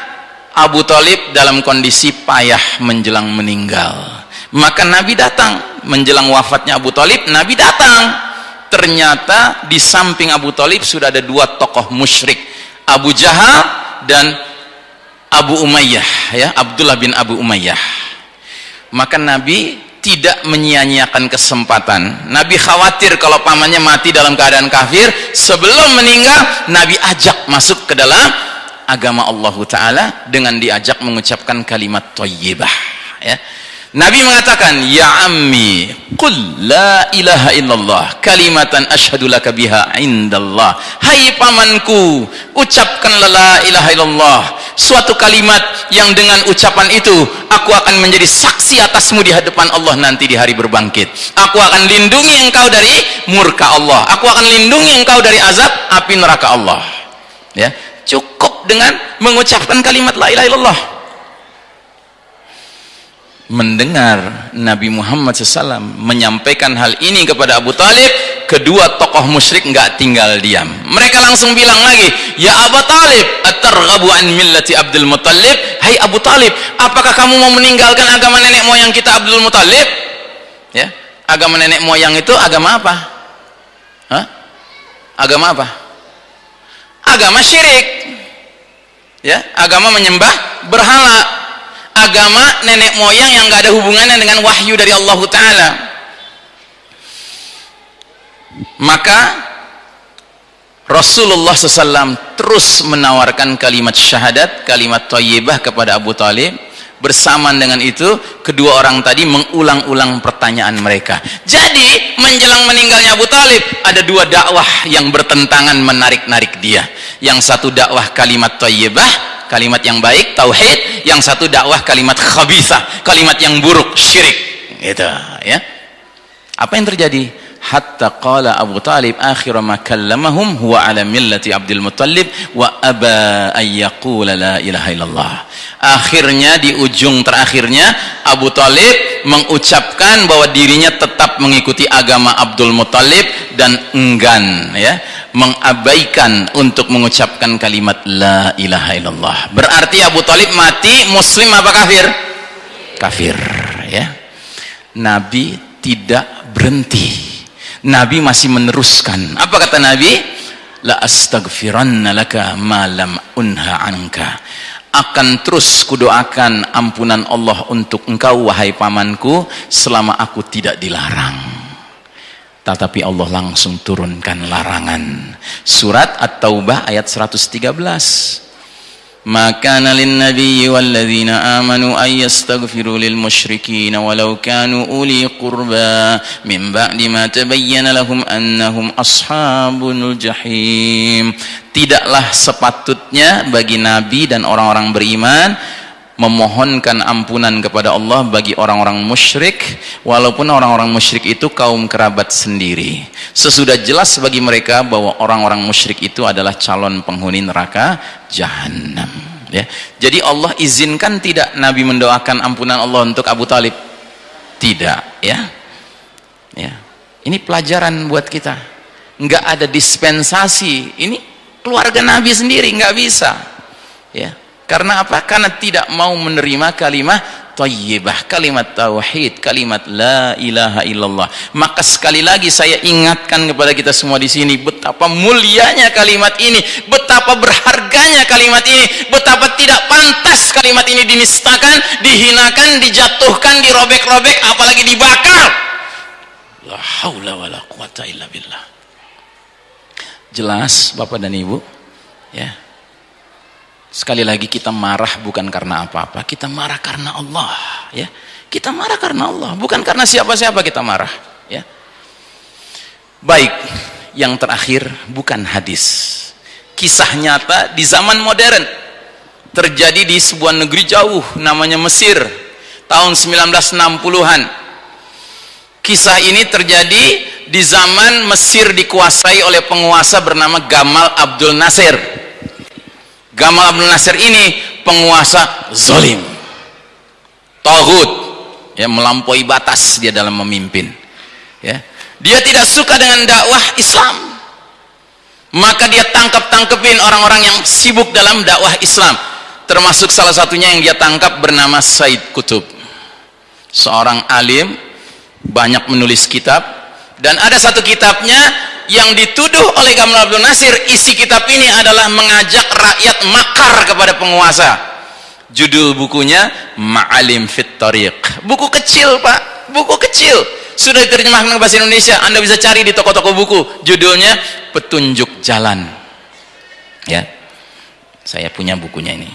S1: Abu Talib dalam kondisi payah menjelang meninggal. Maka nabi datang. Menjelang wafatnya Abu Talib nabi datang. Ternyata di samping Abu Talib sudah ada dua tokoh musyrik. Abu Jahal dan Abu Umayyah ya Abdullah bin Abu Umayyah. Maka Nabi tidak menyia-nyiakan kesempatan Nabi khawatir kalau pamannya mati dalam keadaan kafir sebelum meninggal Nabi ajak masuk ke dalam agama Allah Ta'ala dengan diajak mengucapkan kalimat thayyibah ya. Nabi mengatakan ya ammi qul la ilaha illallah kalimatan ashhadu laka biha indallah. Hai pamanku ucapkanlah la ilaha illallah. Suatu kalimat yang dengan ucapan itu aku akan menjadi saksi atasmu di hadapan Allah nanti di hari berbangkit. Aku akan lindungi engkau dari murka Allah. Aku akan lindungi engkau dari azab api neraka Allah. Ya cukup dengan mengucapkan kalimat la ilaha illallah mendengar Nabi Muhammad SAW menyampaikan hal ini kepada Abu Talib kedua tokoh musyrik nggak tinggal diam. Mereka langsung bilang lagi ya Abu Talib atarghabu an millati Abdul Muttalib? Hai Abu Talib apakah kamu mau meninggalkan agama nenek moyang kita Abdul Muttalib? Ya agama nenek moyang itu agama apa? Hah? agama apa? Agama syirik. Ya agama menyembah berhala agama nenek moyang yang gak ada hubungannya dengan wahyu dari Allah Ta'ala. Maka Rasulullah SAW terus menawarkan kalimat syahadat kalimat tayyibah kepada Abu Talib. Bersamaan dengan itu kedua orang tadi mengulang-ulang pertanyaan mereka. Jadi menjelang meninggalnya Abu Talib ada dua dakwah yang bertentangan menarik-narik dia. Yang satu dakwah kalimat tayyibah kalimat yang baik tauhid. Yang satu dakwah kalimat khabithah kalimat yang buruk syirik. Gitu ya. Apa yang terjadi hatta qala Abu Talib akhir ma kallamahum huwa ala millati Abdul Muttalib wa aba an yaqula la ilaha illallah. Akhirnya di ujung terakhirnya Abu Talib mengucapkan bahwa dirinya tetap mengikuti agama Abdul Muttalib dan enggan ya mengabaikan untuk mengucapkan kalimat la ilaha illallah. Berarti Abu Talib mati muslim apa kafir? Kafir ya. Nabi tidak berhenti Nabi masih meneruskan. Apa kata Nabi? La astaghfiranna laka ma lam unha anka. Akan terus kudoakan ampunan Allah untuk engkau wahai pamanku selama aku tidak dilarang. Tetapi Allah langsung turunkan larangan. Surat At-Taubah ayat 113 ما كان للنبي والذين آمنوا أن يستغفروا للمشركين ولو كانوا أولي قربى من بعد ما تبين لهم أنهم أصحاب الجحيم tidaklah sepatutnya bagi nabi dan orang-orang beriman memohonkan ampunan kepada Allah bagi orang-orang musyrik walaupun orang-orang musyrik itu kaum kerabat sendiri. Sesudah jelas bagi mereka bahwa orang-orang musyrik itu adalah calon penghuni neraka jahanam ya. Jadi Allah izinkan tidak Nabi mendoakan ampunan Allah untuk Abu Talib? Tidak ya. Ya. Ini pelajaran buat kita. Nggak ada dispensasi. Ini keluarga Nabi sendiri nggak bisa ya karena apa? Karena tidak mau menerima kalimat tayyibah, kalimat tauhid, kalimat la ilaha illallah. Maka sekali lagi saya ingatkan kepada kita semua di sini betapa mulianya kalimat ini, betapa berharganya kalimat ini, betapa tidak pantas kalimat ini dinistakan, dihinakan, dijatuhkan, dirobek-robek, apalagi dibakar. La haula wala quwata illa billah. Jelas Bapak dan Ibu? Ya Sekali lagi kita marah bukan karena apa-apa, kita marah karena Allah, ya. Kita marah karena Allah, bukan karena siapa-siapa kita marah, ya. Baik, yang terakhir bukan hadis. Kisah nyata di zaman modern terjadi di sebuah negeri jauh namanya Mesir tahun 1960-an. Kisah ini terjadi di zaman Mesir dikuasai oleh penguasa bernama Gamal Abdul Nasir Gamal Abdul Nasir ini penguasa zolim. Tohut ya melampaui batas dia dalam memimpin ya. Dia tidak suka dengan dakwah Islam. Maka dia tangkap-tangkepin orang-orang yang sibuk dalam dakwah Islam. Termasuk salah satunya yang dia tangkap bernama Said Kutub. Seorang alim banyak menulis kitab. Dan ada satu kitabnya yang dituduh oleh Gamal Abdul Nasir isi kitab ini adalah mengajak rakyat makar kepada penguasa. Judul bukunya Ma'alim Fit Tariq. Buku kecil pak. Buku kecil. Sudah diterjemahkan ke bahasa Indonesia. Anda bisa cari di toko-toko buku. Judulnya Petunjuk Jalan. Ya. Saya punya bukunya ini.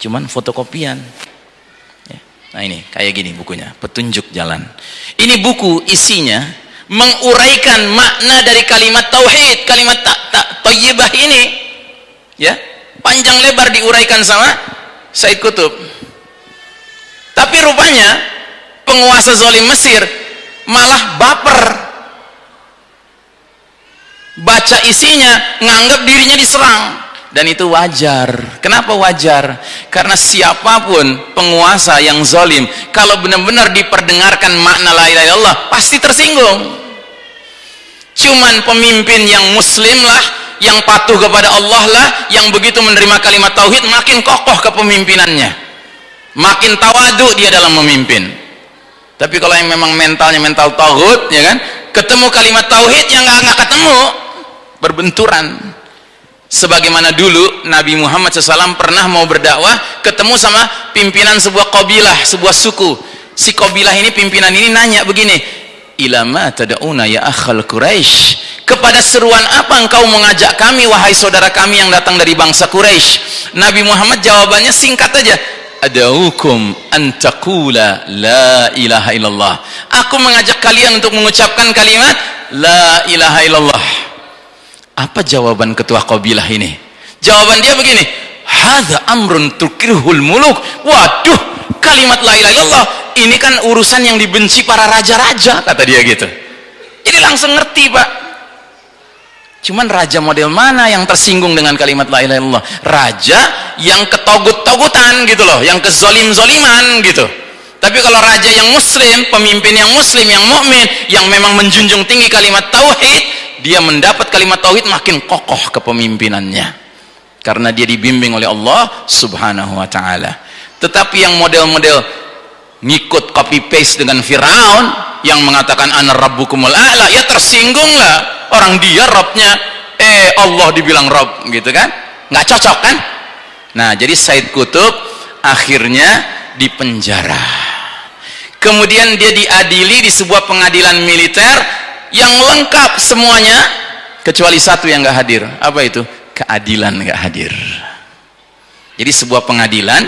S1: Cuman fotokopian. Ya. nah ini. Kayak gini bukunya. Petunjuk Jalan. Ini buku isinya menguraikan makna dari kalimat tauhid, kalimat tak ta, tayyibah ini. Ya. panjang lebar diuraikan sama Said Kutub tapi rupanya penguasa zalim Mesir malah baper baca isinya nganggap dirinya diserang dan itu wajar. Kenapa wajar? Karena siapa pun penguasa yang zalim kalau benar-benar diperdengarkan makna la ilaha illallah pasti tersinggung. Cuman pemimpin yang muslim lah yang patuh kepada Allah lah yang begitu menerima kalimat tauhid makin kokoh kepemimpinannya. Makin tawadu dia dalam memimpin. Tapi kalau yang memang mentalnya mental tauhid ya kan? Ketemu kalimat tauhid yang nggak ketemu berbenturan sebagaimana dulu Nabi Muhammad SAW pernah mau berdakwah ketemu sama pimpinan sebuah kabilah sebuah suku. Si kabilah ini pimpinan ini nanya begini ilama tada'una ya akhal Quraisy kepada seruan apa engkau mengajak kami wahai saudara kami yang datang dari bangsa Quraisy Nabi Muhammad jawabannya singkat aja adaukum antakula la ilaha illallah. Aku mengajak kalian untuk mengucapkan kalimat la ilaha illallah apa jawaban ketua kabilah ini? Jawaban dia begini. Hadza amrun tukirhul muluk. Waduh kalimat la ilaha illallah. Ini kan urusan yang dibenci para raja-raja kata dia gitu. Jadi langsung ngerti pak. Cuman raja model mana yang tersinggung dengan kalimat la ilaha illallah? Raja yang ketogut-togutan gitu loh yang kezolim-zoliman gitu. Tapi kalau raja yang muslim pemimpin yang muslim yang mukmin yang memang menjunjung tinggi kalimat tauhid dia mendapat kalimat tauhid makin kokoh kepemimpinannya. Karena dia dibimbing oleh Allah subhanahu wa ta'ala. Tetapi yang model-model ngikut copy paste dengan Fir'aun yang mengatakan ana rabbukumul a'la ya tersinggung lah orang dia Rabbnya eh Allah dibilang Rabb gitu kan? Nggak cocok kan? Nah jadi Said Kutub akhirnya dipenjara. Kemudian dia diadili di sebuah pengadilan militer yang lengkap semuanya kecuali satu yang nggak hadir. Apa itu? Keadilan nggak hadir. Jadi sebuah pengadilan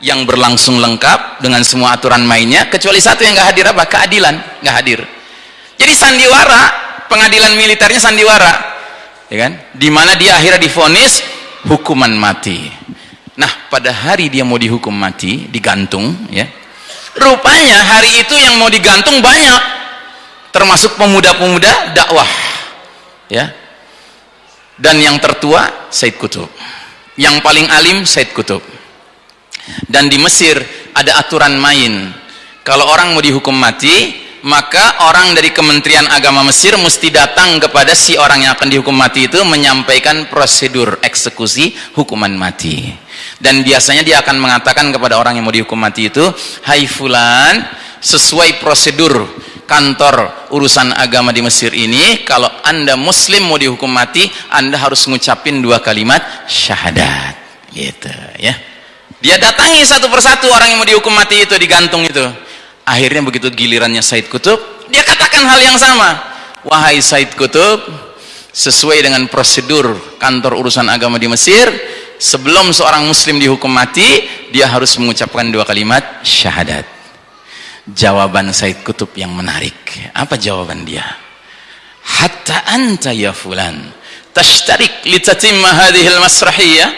S1: yang berlangsung lengkap dengan semua aturan mainnya kecuali satu yang nggak hadir apa? Keadilan nggak hadir. Jadi sandiwara pengadilan militernya sandiwara ya kan? Di mana dia akhirnya difonis hukuman mati. Nah pada hari dia mau dihukum mati digantung ya rupanya hari itu yang mau digantung banyak termasuk pemuda-pemuda dakwah ya. Dan yang tertua Said Kutub. Yang paling alim Said Kutub. Dan di Mesir ada aturan main. Kalau orang mau dihukum mati maka orang dari Kementerian Agama Mesir mesti datang kepada si orang yang akan dihukum mati itu menyampaikan prosedur eksekusi hukuman mati. Dan biasanya dia akan mengatakan kepada orang yang mau dihukum mati itu hai fulan sesuai prosedur kantor urusan agama di Mesir ini kalau anda muslim mau dihukum mati anda harus ngucapin dua kalimat syahadat. Gitu ya. Dia datangi satu persatu orang yang mau dihukum mati itu digantung itu. Akhirnya begitu gilirannya Said Kutub dia katakan hal yang sama. Wahai Said Kutub sesuai dengan prosedur kantor urusan agama di Mesir sebelum seorang muslim dihukum mati dia harus mengucapkan dua kalimat syahadat jawaban Said Kutub yang menarik. Apa jawaban dia? Hatta anta ya fulan tashtarik litatimma hadhil masrahiyah.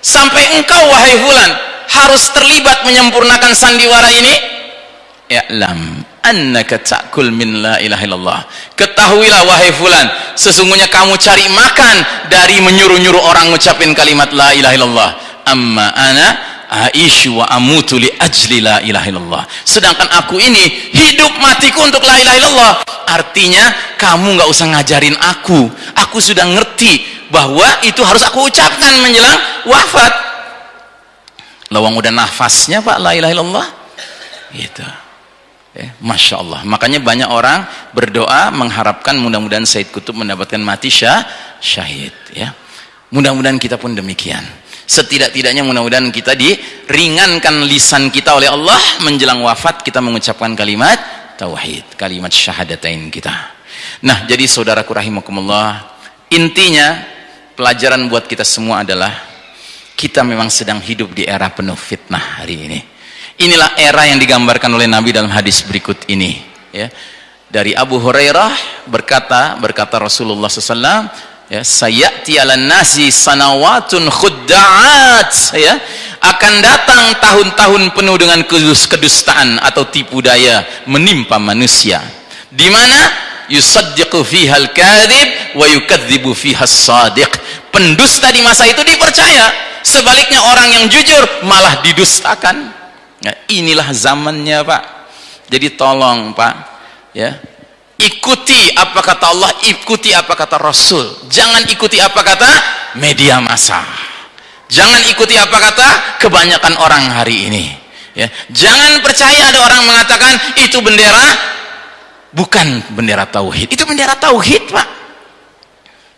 S1: Sampai engkau wahai fulan harus terlibat menyempurnakan sandiwara ini. I'lam annaka ta'kul min la ilaha illallah. Ketahuilah wahai fulan sesungguhnya kamu cari makan dari menyuruh-nyuruh orang ngucapin kalimat la ilaha illallah. Amma ana aisyu wa amutu li ajli la ilaha illallah. Sedangkan aku ini hidup matiku untuk la ilaha illallah. Artinya kamu nggak usah ngajarin aku. Aku sudah ngerti bahwa itu harus aku ucapkan menjelang wafat. Lawang udah nafasnya pak la ilaha illallah? Gitu. Ya, Masya Allah. Makanya banyak orang berdoa mengharapkan mudah-mudahan Said Kutub mendapatkan mati syah, syahid ya. Mudah-mudahan kita pun demikian setidak-tidaknya mudah-mudahan kita diringankan lisan kita oleh Allah. Menjelang wafat kita mengucapkan kalimat tauhid kalimat syahadatain kita. Nah jadi saudaraku rahimakumullah intinya pelajaran buat kita semua adalah kita memang sedang hidup di era penuh fitnah hari ini. Inilah era yang digambarkan oleh Nabi dalam hadis berikut ini ya. Dari Abu Hurairah berkata berkata Rasulullah SAW ya sayati 'alan nasi sanawatun khudda'at. Ya akan datang tahun-tahun penuh dengan kedustaan atau tipu daya menimpa manusia. Di mana? Yusaddiqu fiha al-kadhib wa yukadzibu fiha as-sadiq pendusta di masa itu dipercaya. Sebaliknya orang yang jujur malah didustakan. Ya, inilah zamannya Pak. Jadi tolong Pak ya ikuti apa kata Allah ikuti apa kata Rasul. Jangan ikuti apa kata media massa. Jangan ikuti apa kata kebanyakan orang hari ini. Ya jangan percaya ada orang mengatakan itu bendera bukan bendera tauhid. Itu bendera tauhid Pak.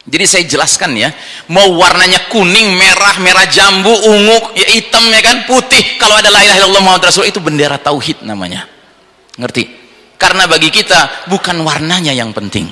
S1: Jadi saya jelaskan ya mau warnanya kuning merah merah jambu ungu ya hitam ya kan putih. Kalau ada la ilaha illallah Muhammad Rasul itu bendera tauhid namanya. Ngerti karena bagi kita bukan warnanya yang penting.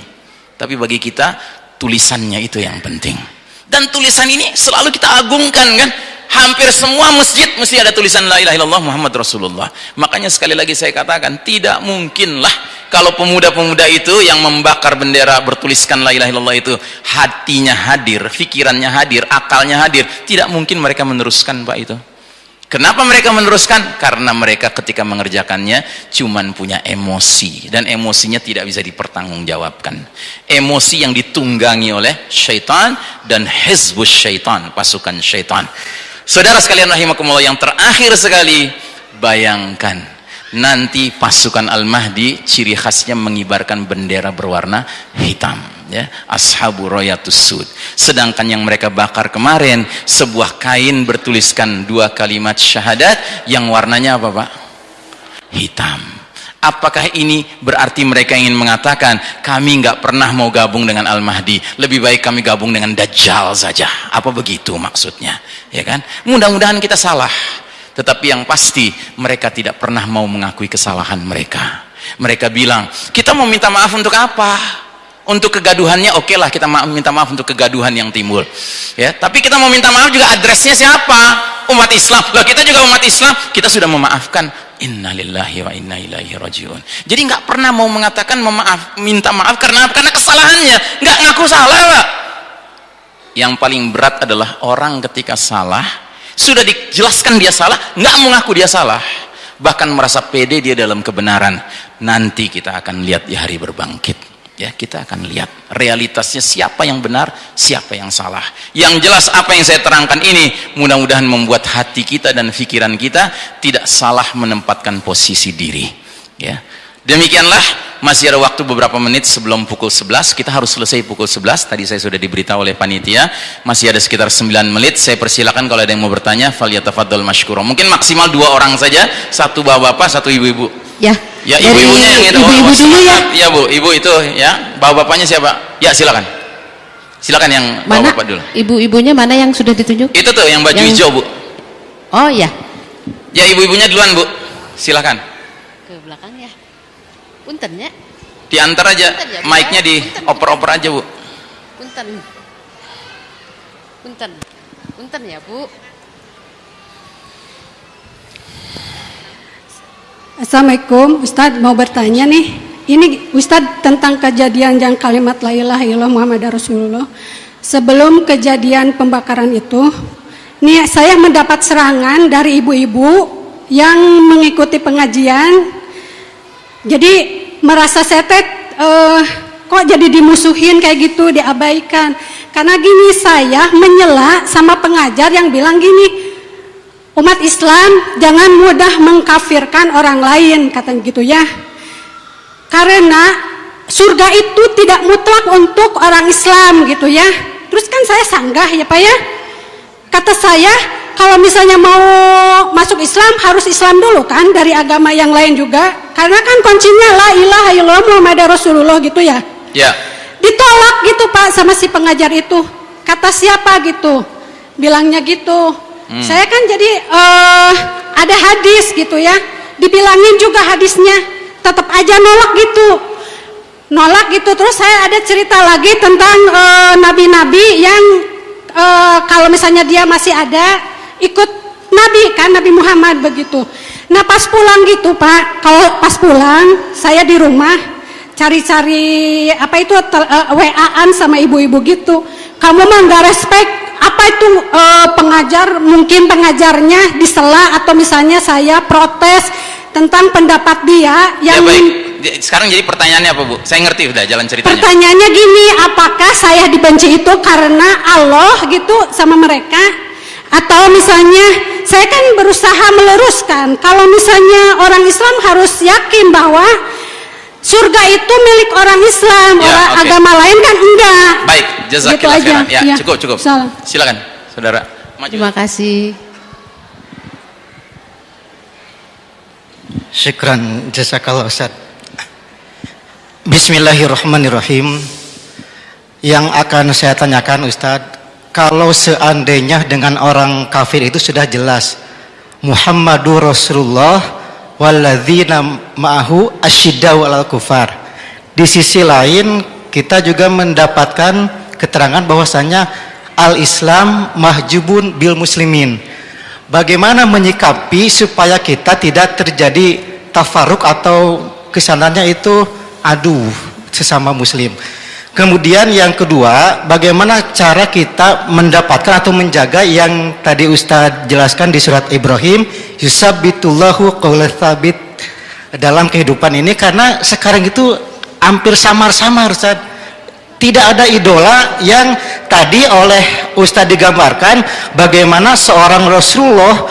S1: Tapi bagi kita tulisannya itu yang penting. Dan tulisan ini selalu kita agungkan kan? Hampir semua masjid mesti ada tulisan la ilaha illallah Muhammad Rasulullah. Makanya sekali lagi saya katakan tidak mungkinlah kalau pemuda-pemuda itu yang membakar bendera bertuliskan la ilaha illallah itu hatinya hadir, pikirannya hadir, akalnya hadir tidak mungkin mereka meneruskan Pak itu Kenapa mereka meneruskan? Karena mereka ketika mengerjakannya cuman punya emosi dan emosinya tidak bisa dipertanggungjawabkan. Emosi yang ditunggangi oleh syaitan dan hizbus syaitan, pasukan syaitan. Saudara sekalian rahimakumullah yang terakhir sekali, bayangkan nanti pasukan Al-Mahdi ciri khasnya mengibarkan bendera berwarna hitam ya. Ashabu royatus sud. Sedangkan yang mereka bakar kemarin sebuah kain bertuliskan dua kalimat syahadat yang warnanya apa Pak? Hitam. Apakah ini berarti mereka ingin mengatakan kami nggak pernah mau gabung dengan Al-Mahdi lebih baik kami gabung dengan Dajjal saja. Apa begitu maksudnya ya kan? Mudah-mudahan kita salah tetapi yang pasti mereka tidak pernah mau mengakui kesalahan mereka. Mereka bilang kita mau minta maaf untuk apa? Untuk kegaduhannya. Oke okay lah kita ma minta maaf untuk kegaduhan yang timbul. Ya tapi kita mau minta maaf juga adresnya siapa? Umat Islam. Loh kita juga umat Islam. Kita sudah memaafkan. Innalillahi wa inna ilaihi rajiun. Jadi nggak pernah mau mengatakan memaaf minta maaf karena karena kesalahannya. Nggak ngaku salah Pak. Yang paling berat adalah orang ketika salah sudah dijelaskan dia salah nggak mengaku dia salah. Bahkan merasa pede dia dalam kebenaran. Nanti kita akan lihat di hari berbangkit. Ya kita akan lihat realitasnya siapa yang benar siapa yang salah. Yang jelas apa yang saya terangkan ini mudah-mudahan membuat hati kita dan pikiran kita tidak salah menempatkan posisi diri. Ya demikianlah masih ada waktu beberapa menit sebelum pukul 11 kita harus selesai pukul 11 tadi saya sudah diberitahu oleh panitia masih ada sekitar 9 menit saya persilakan kalau ada yang mau bertanya faliyatafadol mashkuro mungkin maksimal dua orang saja satu bapak-bapak satu ibu-ibu
S2: ya
S1: Ya ibu-ibunya yang itu.
S2: Ibu-ibu oh, dulu ya.
S1: Ya bu, ibu itu ya. Bapak-bapaknya siapa? Ya silakan. Silakan yang
S2: mana?
S1: bapak dulu.
S2: Ibu-ibunya mana yang sudah ditunjuk?
S1: Itu tuh yang baju yang... hijau bu.
S2: Oh ya.
S1: Ya ibu-ibunya duluan bu. Silakan.
S2: Ya. Punten ya.
S1: Diantar aja. Ya, Mic-nya di oper-oper aja bu.
S2: Punten. Punten. Punten ya bu.
S3: Assalamualaikum, Ustadz mau bertanya nih. Ini Ustadz tentang kejadian yang kalimat la ilaha illallah Muhammad Rasulullah. Sebelum kejadian pembakaran itu, nih saya mendapat serangan dari ibu-ibu yang mengikuti pengajian. Jadi merasa setet uh, kok jadi dimusuhin kayak gitu, diabaikan. Karena gini saya menyela sama pengajar yang bilang gini, umat Islam jangan mudah mengkafirkan orang lain kata gitu ya. Karena surga itu tidak mutlak untuk orang Islam gitu ya. Terus kan saya sanggah ya Pak ya. Kata saya kalau misalnya mau masuk Islam harus Islam dulu kan dari agama yang lain juga. Karena kan kuncinya la ilaha illallah Muhammad Rasulullah gitu ya.
S1: Ya.
S3: Ditolak gitu Pak sama si pengajar itu. Kata siapa gitu? Bilangnya gitu. Hmm. Saya kan jadi uh, ada hadis gitu ya, dibilangin juga hadisnya, tetap aja nolak gitu, nolak gitu. Terus saya ada cerita lagi tentang eh, nabi-nabi uh, yang uh, kalau misalnya dia masih ada ikut nabi kan Nabi Muhammad begitu. Nah pas pulang gitu Pak, kalau pas pulang saya di rumah cari-cari apa itu uh, WA-an sama ibu-ibu gitu kamu mah nggak respect apa itu eh, pengajar mungkin pengajarnya disela atau misalnya saya protes tentang pendapat dia
S1: Ya
S3: yang
S1: baik. Di- Sekarang jadi pertanyaannya apa Bu? Saya ngerti udah jalan ceritanya.
S3: pertanyaannya gini apakah saya dibenci itu karena Allah gitu sama mereka atau misalnya saya kan berusaha meluruskan kalau misalnya orang Islam harus yakin bahwa surga itu milik orang Islam
S1: Ya,
S3: orang
S1: oke.
S3: agama lain kan enggak
S1: Baik, jazakillah
S3: Gitu aja.
S1: khairan. Ya,
S3: Ya.
S1: cukup cukup.
S3: Salam.
S1: Silakan, Saudara. Maju.
S2: Terima kasih.
S4: Syukran jazakallah Ustaz. Bismillahirrahmanirrahim. Yang akan saya tanyakan Ustaz, kalau seandainya dengan orang kafir itu sudah jelas Muhammadur Rasulullah walladzina ma'ahu asyiddau 'alal kufar. Di sisi lain kita juga mendapatkan keterangan bahwasanya al-Islam mahjubun bil muslimin. Bagaimana menyikapi supaya kita tidak terjadi tafaruk atau ke sananya itu aduh sesama muslim. Kemudian yang kedua, bagaimana cara kita mendapatkan atau menjaga yang tadi Ustadz jelaskan di surat Ibrahim, yusabbitullahu qawla thabit dalam kehidupan ini karena sekarang itu hampir samar-samar Ustaz. Tidak ada idola yang tadi oleh Ustadz digambarkan bagaimana seorang Rasulullah,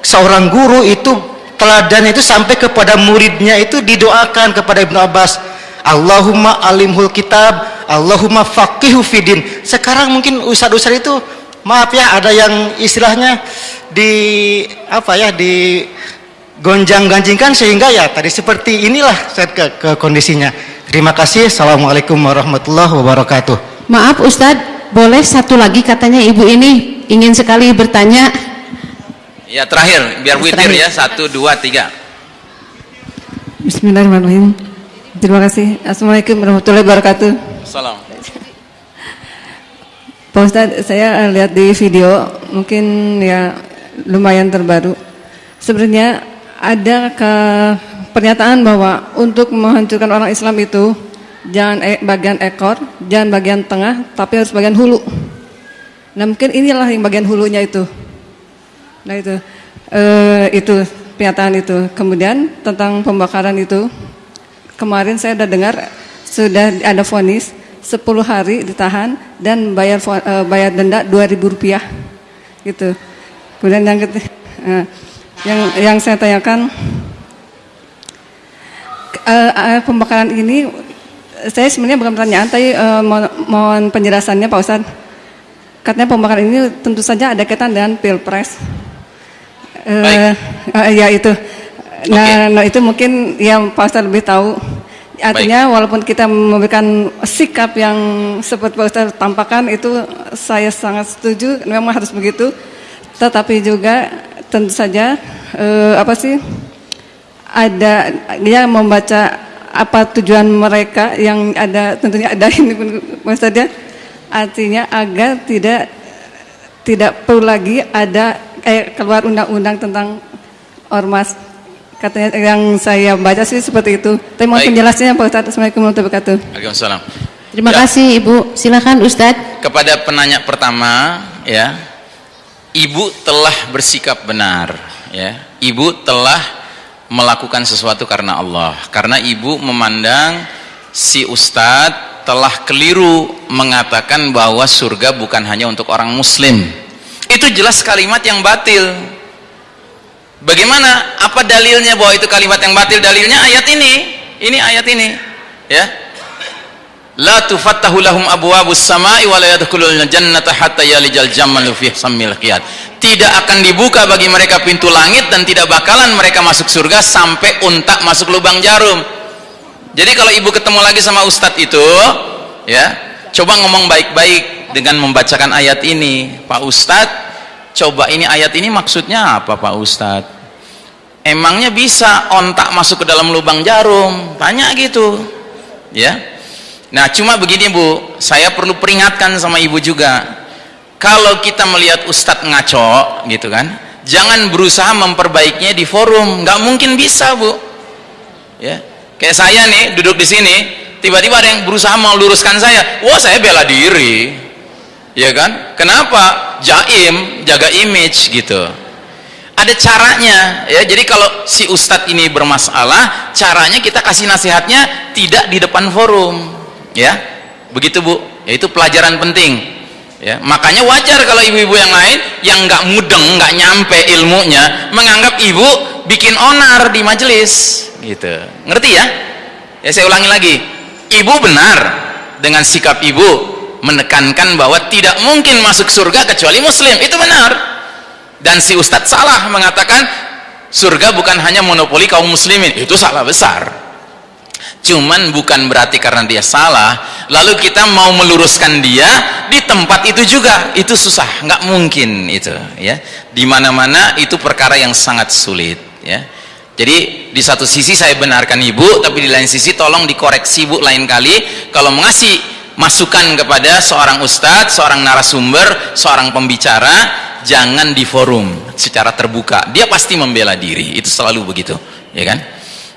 S4: seorang guru itu teladan itu sampai kepada muridnya itu didoakan kepada Ibnu Abbas Allahumma alimhul kitab Allahumma faqihu fidin sekarang mungkin ustadz-ustadz itu maaf ya ada yang istilahnya di apa ya di gonjang-ganjingkan sehingga ya tadi seperti inilah saya ke, ke kondisinya terima kasih Assalamualaikum warahmatullahi wabarakatuh
S2: Maaf Ustadz, boleh satu lagi katanya ibu ini ingin sekali bertanya.
S1: Ya terakhir, biar witir ya. Satu, dua, tiga.
S5: Bismillahirrahmanirrahim. Terima kasih. Assalamualaikum warahmatullahi wabarakatuh.
S1: Salam.
S5: Pak Ustadz, saya lihat di video, mungkin ya lumayan terbaru. Sebenarnya ada ke pernyataan bahwa untuk menghancurkan orang Islam itu jangan e- bagian ekor, jangan bagian tengah, tapi harus bagian hulu. Nah mungkin inilah yang bagian hulunya itu. Nah itu, eh, itu pernyataan itu. Kemudian tentang pembakaran itu, kemarin saya sudah dengar sudah ada vonis 10 hari ditahan dan bayar eh, bayar denda 2000 rupiah gitu. Kemudian yang ketiga, eh, yang yang saya tanyakan eh, pembakaran ini saya sebenarnya bukan pertanyaan tapi mohon, mohon penjelasannya Pak Ustadz. Katanya pembakaran ini tentu saja ada kaitan dengan pilpres. Eh, eh, ya itu. Nah, nah, itu mungkin yang Pak Ustadz lebih tahu. Artinya walaupun kita memberikan sikap yang seperti Pak Ustadz tampakkan itu saya sangat setuju memang harus begitu. Tetapi juga tentu saja eh, apa sih ada dia membaca apa tujuan mereka yang ada tentunya ada *laughs* ini pun Pak Ustadz ya. Artinya agar tidak tidak perlu lagi ada eh, keluar undang-undang tentang ormas katanya yang saya baca sih seperti itu tapi mohon
S1: Baik.
S5: penjelasannya Pak Ustadz Assalamualaikum warahmatullahi wabarakatuh
S1: Waalaikumsalam.
S2: Terima
S1: Ya.
S2: kasih Ibu. Silakan Ustadz.
S1: Kepada penanya pertama, ya, ibu telah bersikap benar, ya. Ibu telah melakukan sesuatu karena Allah. Karena ibu memandang si ustadz telah keliru mengatakan bahwa surga bukan hanya untuk orang muslim. Itu jelas kalimat yang batil. Bagaimana? Apa dalilnya bahwa itu kalimat yang batil? Dalilnya ayat ini. Ini ayat ini. Ya. La tufattahu lahum abwabus samai wa la yadkhulul jannata hatta yalijal jamalu fi sammil qiyad. Tidak akan dibuka bagi mereka pintu langit dan tidak bakalan mereka masuk surga sampai unta masuk lubang jarum. Jadi kalau ibu ketemu lagi sama ustadz itu, ya, coba ngomong baik-baik dengan membacakan ayat ini. Pak Ustadz, coba ini ayat ini maksudnya apa Pak Ustadz? Emangnya bisa ontak masuk ke dalam lubang jarum? Tanya gitu. Ya. Nah, cuma begini Bu, saya perlu peringatkan sama Ibu juga. Kalau kita melihat ustadz ngaco gitu kan, jangan berusaha memperbaikinya di forum, nggak mungkin bisa, Bu. Ya. Kayak saya nih duduk di sini, tiba-tiba ada yang berusaha meluruskan saya. Wah, saya bela diri. Ya kan? Kenapa? Jaim jaga image gitu. Ada caranya ya. Jadi kalau si ustadz ini bermasalah caranya kita kasih nasihatnya tidak di depan forum ya. Begitu bu. Ya itu pelajaran penting ya. Makanya wajar kalau ibu-ibu yang lain yang nggak mudeng nggak nyampe ilmunya menganggap ibu bikin onar di majelis gitu. Ngerti ya? Ya saya ulangi lagi. Ibu benar dengan sikap ibu menekankan bahwa tidak mungkin masuk surga kecuali muslim. Itu benar. Dan si ustadz salah mengatakan surga bukan hanya monopoli kaum muslimin. Itu salah besar. Cuman bukan berarti karena dia salah lalu kita mau meluruskan dia di tempat itu juga. Itu susah. Nggak mungkin itu ya. Di mana-mana itu perkara yang sangat sulit ya. Jadi di satu sisi saya benarkan ibu tapi di lain sisi tolong dikoreksi bu lain kali. Kalau mengasih masukan kepada seorang ustadz, seorang narasumber, seorang pembicara, jangan di forum secara terbuka. Dia pasti membela diri, itu selalu begitu, ya kan?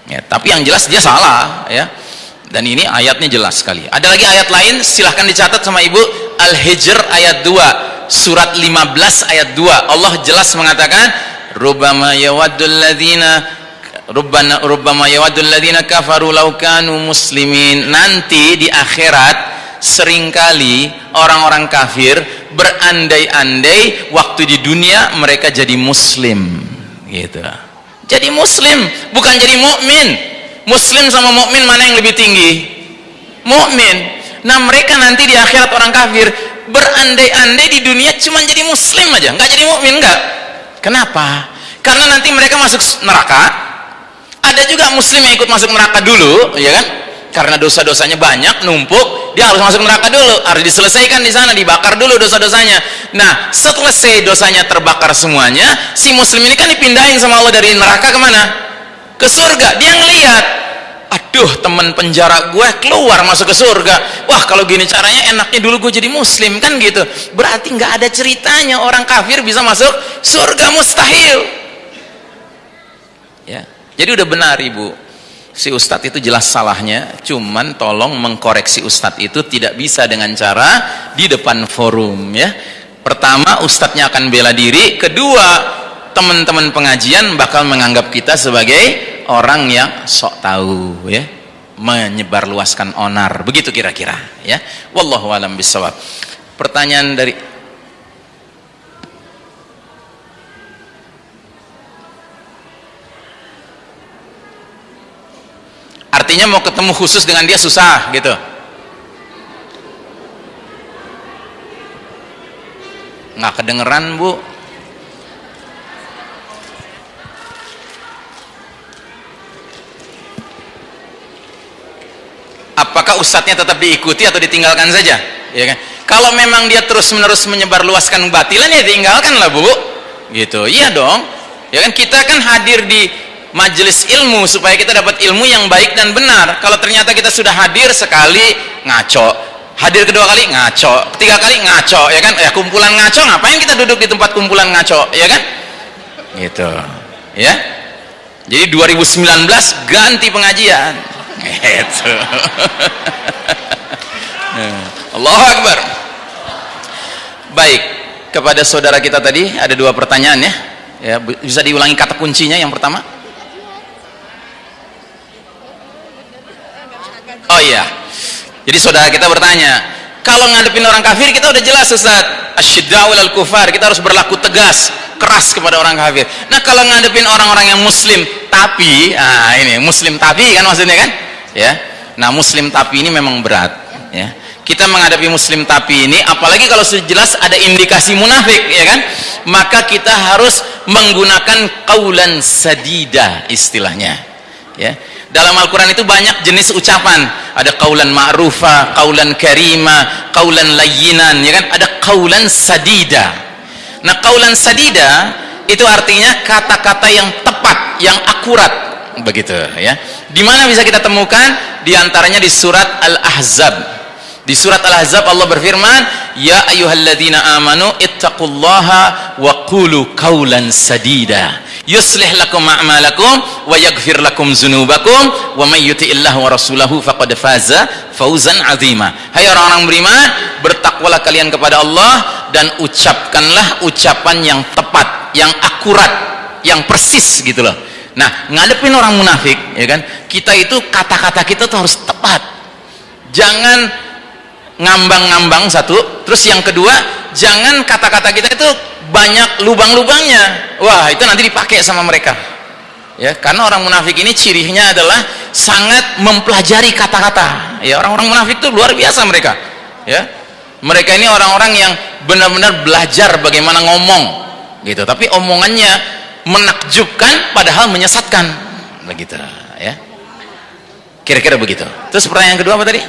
S1: Ya, tapi yang jelas dia salah, ya. Dan ini ayatnya jelas sekali. Ada lagi ayat lain, silahkan dicatat sama ibu. Al-Hijr ayat 2, surat 15 ayat 2. Allah jelas mengatakan, Rubama yawaddul ladhina Rubbana, rubbama yawaddul ladhina kafaru laukanu muslimin nanti di akhirat sering kali orang-orang kafir berandai-andai waktu di dunia mereka jadi muslim gitu. Jadi muslim bukan jadi mukmin. Muslim sama mukmin mana yang lebih tinggi? Mukmin. Nah mereka nanti di akhirat orang kafir berandai-andai di dunia cuma jadi muslim aja. Nggak jadi mukmin nggak? Kenapa? Karena nanti mereka masuk neraka. Ada juga muslim yang ikut masuk neraka dulu ya kan karena dosa-dosanya banyak numpuk dia harus masuk neraka dulu. Harus diselesaikan di sana dibakar dulu dosa-dosanya. Nah setelah dosanya terbakar semuanya si muslim ini kan dipindahin sama Allah dari neraka ke mana ke surga. Dia ngelihat aduh teman penjara gue keluar masuk ke surga. Wah kalau gini caranya enaknya dulu gue jadi muslim kan gitu. Berarti nggak ada ceritanya orang kafir bisa masuk surga mustahil. Ya. Jadi udah benar ibu si ustadz itu jelas salahnya cuman tolong mengkoreksi ustadz itu tidak bisa dengan cara di depan forum ya. Pertama ustadznya akan bela diri. Kedua teman-teman pengajian bakal menganggap kita sebagai orang yang sok tahu ya. Menyebarluaskan onar begitu kira-kira ya. Wallahu alam bisawab. Pertanyaan dari artinya mau ketemu khusus dengan dia susah gitu. Nggak kedengeran bu. Apakah ustadznya tetap diikuti atau ditinggalkan saja? Ya kan? Kalau memang dia terus menerus menyebar luaskan batilan ya tinggalkan lah bu. Gitu. Iya dong. Ya kan? Kita kan hadir di majelis ilmu supaya kita dapat ilmu yang baik dan benar. Kalau ternyata kita sudah hadir sekali ngaco. Hadir kedua kali ngaco. Ketiga kali ngaco ya kan? Ya kumpulan ngaco ngapain kita duduk di tempat kumpulan ngaco ya kan? Gitu ya? Jadi 2019 ganti pengajian. Gitu. *laughs* Allah Akbar. Baik kepada saudara kita tadi ada dua pertanyaan ya. Ya bisa diulangi kata kuncinya yang pertama oh iya. Jadi saudara kita bertanya kalau ngadepin orang kafir kita udah jelas Ustaz. Asyidda'ul al-kufar kita harus berlaku tegas keras kepada orang kafir. Nah kalau ngadepin orang-orang yang muslim tapi ah ini muslim tapi kan maksudnya kan? Ya. Nah muslim tapi ini memang berat ya. Kita menghadapi muslim tapi ini apalagi kalau sudah jelas ada indikasi munafik ya kan? Maka kita harus menggunakan kaulan sadida istilahnya ya dalam Al-Quran itu banyak jenis ucapan. Ada kaulan ma'rufa, kaulan karima kaulan layinan ya kan? Ada kaulan sadida. Nah kaulan sadida itu artinya kata-kata yang tepat yang akurat. Begitu ya. Di mana bisa kita temukan? Di antaranya di surat Al-Ahzab. Di surat Al-Ahzab Allah berfirman ya ayyuhalladzina amanu ittaqullaha wa qulu kaulan sadida yuslih lakum a'malakum wa yaghfir lakum dzunubakum wa may yuti'illahu wa rasulahu faqad faza fauzan 'azima. Hai orang-orang beriman bertakwalah kalian kepada Allah dan ucapkanlah ucapan yang tepat yang akurat yang persis gitu loh. Nah ngadepin orang munafik ya kan? Kita itu kata-kata kita tuh harus tepat. Jangan ngambang-ngambang satu terus yang kedua jangan kata-kata kita itu banyak lubang-lubangnya. Wah itu nanti dipakai sama mereka. Ya karena orang munafik ini cirinya adalah sangat mempelajari kata-kata. Ya orang-orang munafik itu luar biasa mereka. Ya mereka ini orang-orang yang benar-benar belajar bagaimana ngomong gitu. Tapi omongannya menakjubkan padahal menyesatkan. Begitu ya. Kira-kira begitu. Terus pertanyaan kedua apa tadi?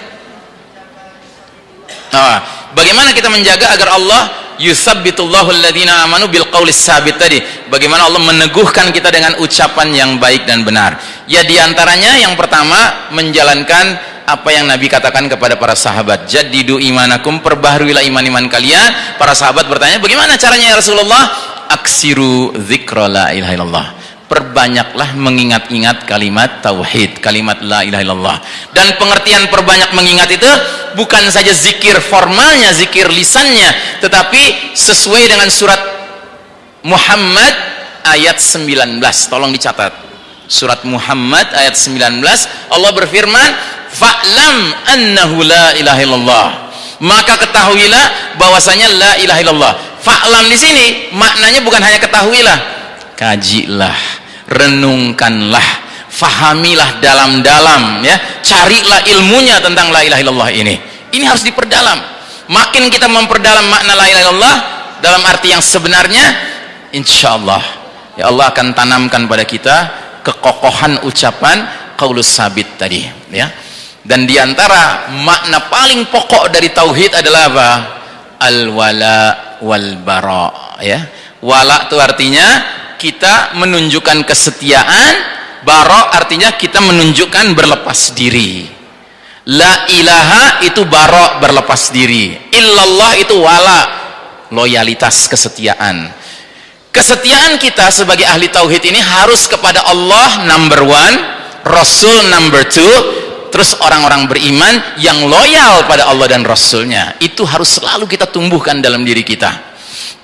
S1: Nah, bagaimana kita menjaga agar Allah yusabbitullahu alladhina amanu bil sabit tadi. Bagaimana Allah meneguhkan kita dengan ucapan yang baik dan benar. Ya di antaranya yang pertama menjalankan apa yang Nabi katakan kepada para sahabat. Jadidu imanakum perbaharuilah iman-iman kalian. Para sahabat bertanya bagaimana caranya ya Rasulullah? Aksiru zikra la perbanyaklah mengingat-ingat kalimat tauhid, kalimat la ilaha illallah. Dan pengertian perbanyak mengingat itu bukan saja zikir formalnya, zikir lisannya, tetapi sesuai dengan surat Muhammad ayat 19. Tolong dicatat. Surat Muhammad ayat 19 Allah berfirman, "Fa'lam annahu la ilaha illallah." Maka ketahuilah bahwasanya la ilaha illallah. Fa'lam di sini maknanya bukan hanya ketahuilah, kajilah renungkanlah fahamilah dalam-dalam ya. Carilah ilmunya tentang la ilaha illallah ini. Ini harus diperdalam. Makin kita memperdalam makna la ilaha illallah dalam arti yang sebenarnya insya Allah ya Allah akan tanamkan pada kita kekokohan ucapan qaulus sabit tadi ya. Dan di antara makna paling pokok dari tauhid adalah apa? Al wala wal bara ya. Wala itu artinya kita menunjukkan kesetiaan barok artinya kita menunjukkan berlepas diri. La ilaha itu barok berlepas diri. Illallah itu wala loyalitas kesetiaan. Kesetiaan kita sebagai ahli tauhid ini harus kepada Allah number one Rasul number two terus orang-orang beriman yang loyal pada Allah dan Rasulnya. Itu harus selalu kita tumbuhkan dalam diri kita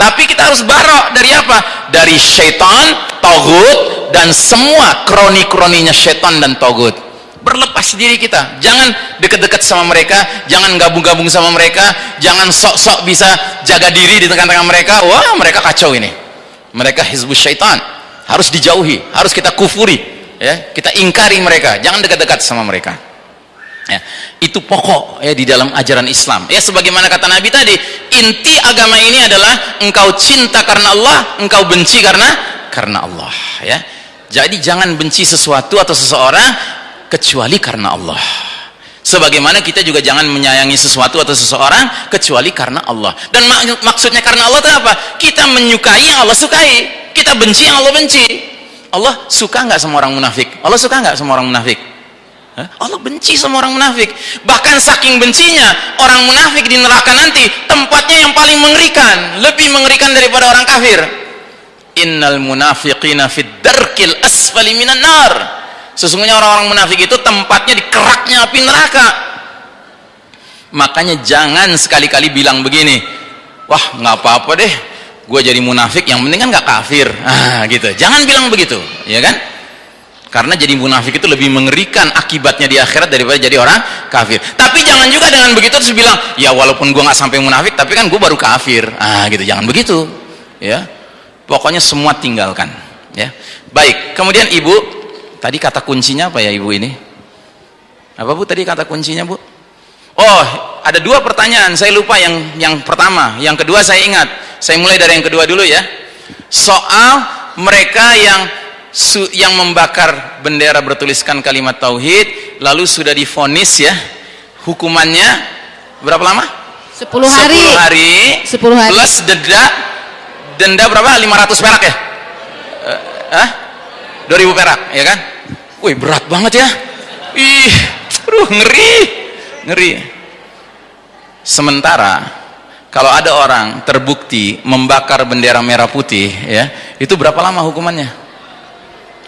S1: tapi kita harus barok. Dari apa? dari syaitan, togut dan semua kroni-kroninya syaitan dan togut berlepas diri kita. Jangan dekat-dekat sama mereka. Jangan gabung-gabung sama mereka. Jangan sok-sok bisa jaga diri di tengah-tengah mereka. Wah mereka kacau ini. Mereka hizbus syaitan. Harus dijauhi. Harus kita kufuri. Ya kita ingkari mereka. Jangan dekat-dekat sama mereka ya, itu pokok ya di dalam ajaran Islam. Ya sebagaimana kata Nabi tadi inti agama ini adalah engkau cinta karena Allah engkau benci karena karena Allah ya. Jadi jangan benci sesuatu atau seseorang kecuali karena Allah. Sebagaimana kita juga jangan menyayangi sesuatu atau seseorang kecuali karena Allah. Dan mak maksudnya karena Allah itu apa? Kita menyukai yang Allah sukai. Kita benci yang Allah benci. Allah suka nggak sama orang munafik? Allah suka nggak sama orang munafik Allah benci sama orang munafik. Bahkan saking bencinya orang munafik di neraka nanti tempatnya yang paling mengerikan lebih mengerikan daripada orang kafir. Innal munafiqina fid darkil asfali minan nar. Sesungguhnya orang-orang munafik itu tempatnya di keraknya api neraka. Makanya jangan sekali-kali bilang begini wah nggak apa-apa deh. Gue jadi munafik yang penting kan nggak kafir. *laughs* Ah gitu. Jangan bilang begitu ya kan karena jadi munafik itu lebih mengerikan akibatnya di akhirat daripada jadi orang kafir. Tapi jangan juga dengan begitu terus bilang ya walaupun gue nggak sampai munafik tapi kan gue baru kafir. Ah gitu. Jangan begitu ya. Pokoknya semua tinggalkan ya. Baik kemudian ibu tadi kata kuncinya apa ya ibu ini? Apa bu tadi kata kuncinya bu? Oh ada dua pertanyaan saya lupa yang yang pertama. Yang kedua saya ingat. Saya mulai dari yang kedua dulu ya. Soal mereka yang yang membakar bendera bertuliskan kalimat tauhid lalu sudah difonis ya hukumannya berapa lama?
S2: 10 hari
S1: 10 hari
S2: 10 hari
S1: plus denda denda berapa? 500 perak ya? Eh, 2000 perak ya kan? wih berat banget ya ih aduh ngeri ngeri sementara kalau ada orang terbukti membakar bendera merah putih ya itu berapa lama hukumannya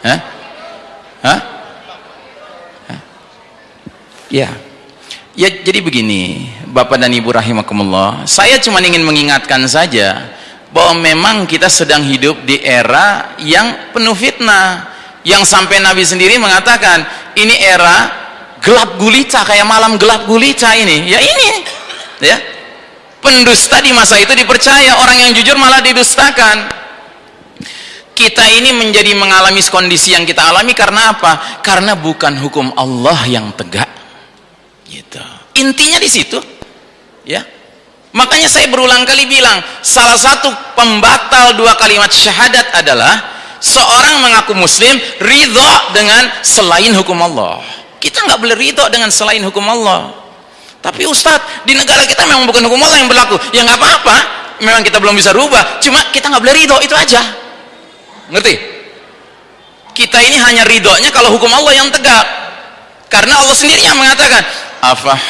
S1: Hah? Hah? Ya. Ya jadi begini, Bapak dan Ibu rahimakumullah, saya cuma ingin mengingatkan saja bahwa memang kita sedang hidup di era yang penuh fitnah. Yang sampai Nabi sendiri mengatakan, ini era gelap gulita kayak malam gelap gulita ini. Ya ini. Ya. Pendusta di masa itu dipercaya, orang yang jujur malah didustakan. Kita ini menjadi mengalami kondisi yang kita alami karena apa? Karena bukan hukum Allah yang tegak. Gitu. Intinya di situ. Ya. Makanya saya berulang kali bilang salah satu pembatal dua kalimat syahadat adalah seorang mengaku muslim ridho dengan selain hukum Allah. Kita nggak boleh ridho dengan selain hukum Allah. Tapi Ustadz di negara kita memang bukan hukum Allah yang berlaku. Ya nggak apa-apa. Memang kita belum bisa rubah. Cuma kita nggak boleh ridho itu aja ngerti? Kita ini hanya ridhonya kalau hukum Allah yang tegak. Karena Allah sendiri yang mengatakan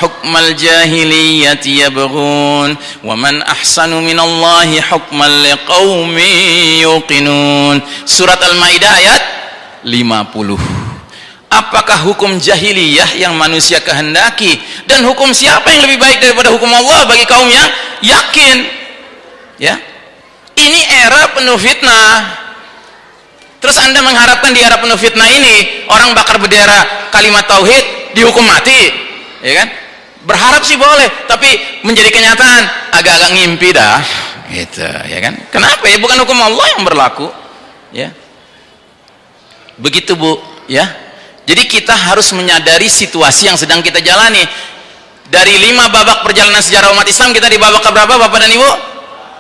S1: hukmal jahiliyati yabghun wa man ahsanu minallahi hukman liqaumin yuqinun. Surat al-maidah ayat 50 apakah hukum jahiliyah yang manusia kehendaki? Dan hukum siapa yang lebih baik daripada hukum Allah bagi kaum yang yakin? Ya? Ini era penuh fitnah terus anda mengharapkan di era penuh fitnah ini orang bakar bendera kalimat tauhid dihukum mati. Ya kan? Berharap sih boleh tapi menjadi kenyataan agak-agak ngimpi dah. Gitu ya kan? Kenapa ya? Bukan hukum Allah yang berlaku. Ya. Begitu Bu. Ya. Jadi kita harus menyadari situasi yang sedang kita jalani. Dari lima babak perjalanan sejarah umat Islam kita di babak keberapa Bapak dan Ibu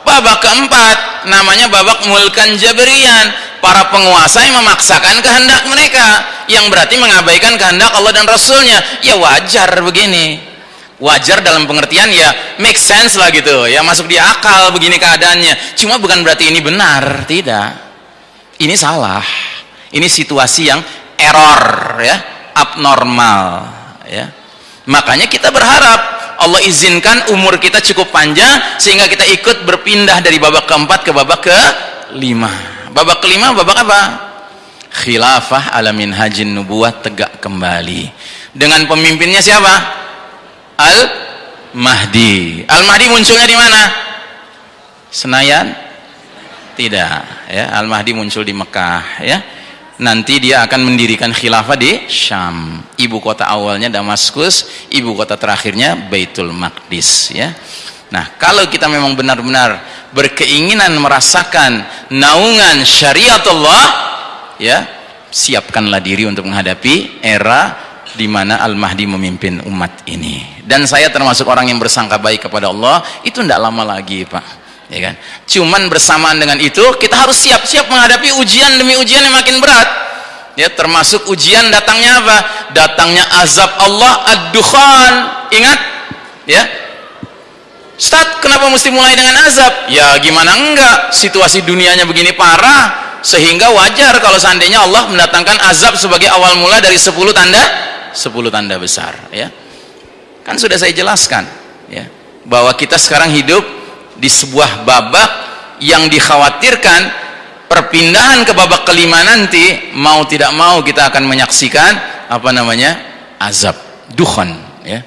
S1: babak keempat. Namanya babak mulkan jabrian para penguasa yang memaksakan kehendak mereka yang berarti mengabaikan kehendak Allah dan Rasulnya. Ya wajar begini. Wajar dalam pengertian ya make sense lah gitu. Ya masuk di akal begini keadaannya. Cuma bukan berarti ini benar tidak. Ini salah. Ini situasi yang error ya abnormal ya. Makanya kita berharap Allah izinkan umur kita cukup panjang sehingga kita ikut berpindah dari babak keempat ke babak kelima. Babak kelima babak apa? Khilafah alamin hajin nubuat tegak kembali. Dengan pemimpinnya siapa? Al mahdi al mahdi munculnya di mana? Senayan? Tidak ya. Al mahdi muncul di mekah ya nanti dia akan mendirikan khilafah di Syam. Ibu kota awalnya Damaskus ibu kota terakhirnya Baitul Maqdis ya. Nah kalau kita memang benar-benar berkeinginan merasakan naungan syariat Allah ya siapkanlah diri untuk menghadapi era di mana Al-Mahdi memimpin umat ini. Dan saya termasuk orang yang bersangka baik kepada Allah itu tidak lama lagi Pak ya kan? Cuman bersamaan dengan itu kita harus siap-siap menghadapi ujian demi ujian yang makin berat. Ya termasuk ujian datangnya apa? Datangnya azab Allah ad-dukhan. Ingat? Ya? Ustaz, kenapa mesti mulai dengan azab? Ya gimana enggak, situasi dunianya begini parah sehingga wajar kalau seandainya Allah mendatangkan azab sebagai awal mula dari 10 tanda 10 tanda besar ya. Kan sudah saya jelaskan ya bahwa kita sekarang hidup di sebuah babak yang dikhawatirkan perpindahan ke babak kelima nanti mau tidak mau kita akan menyaksikan apa namanya azab dukhon ya.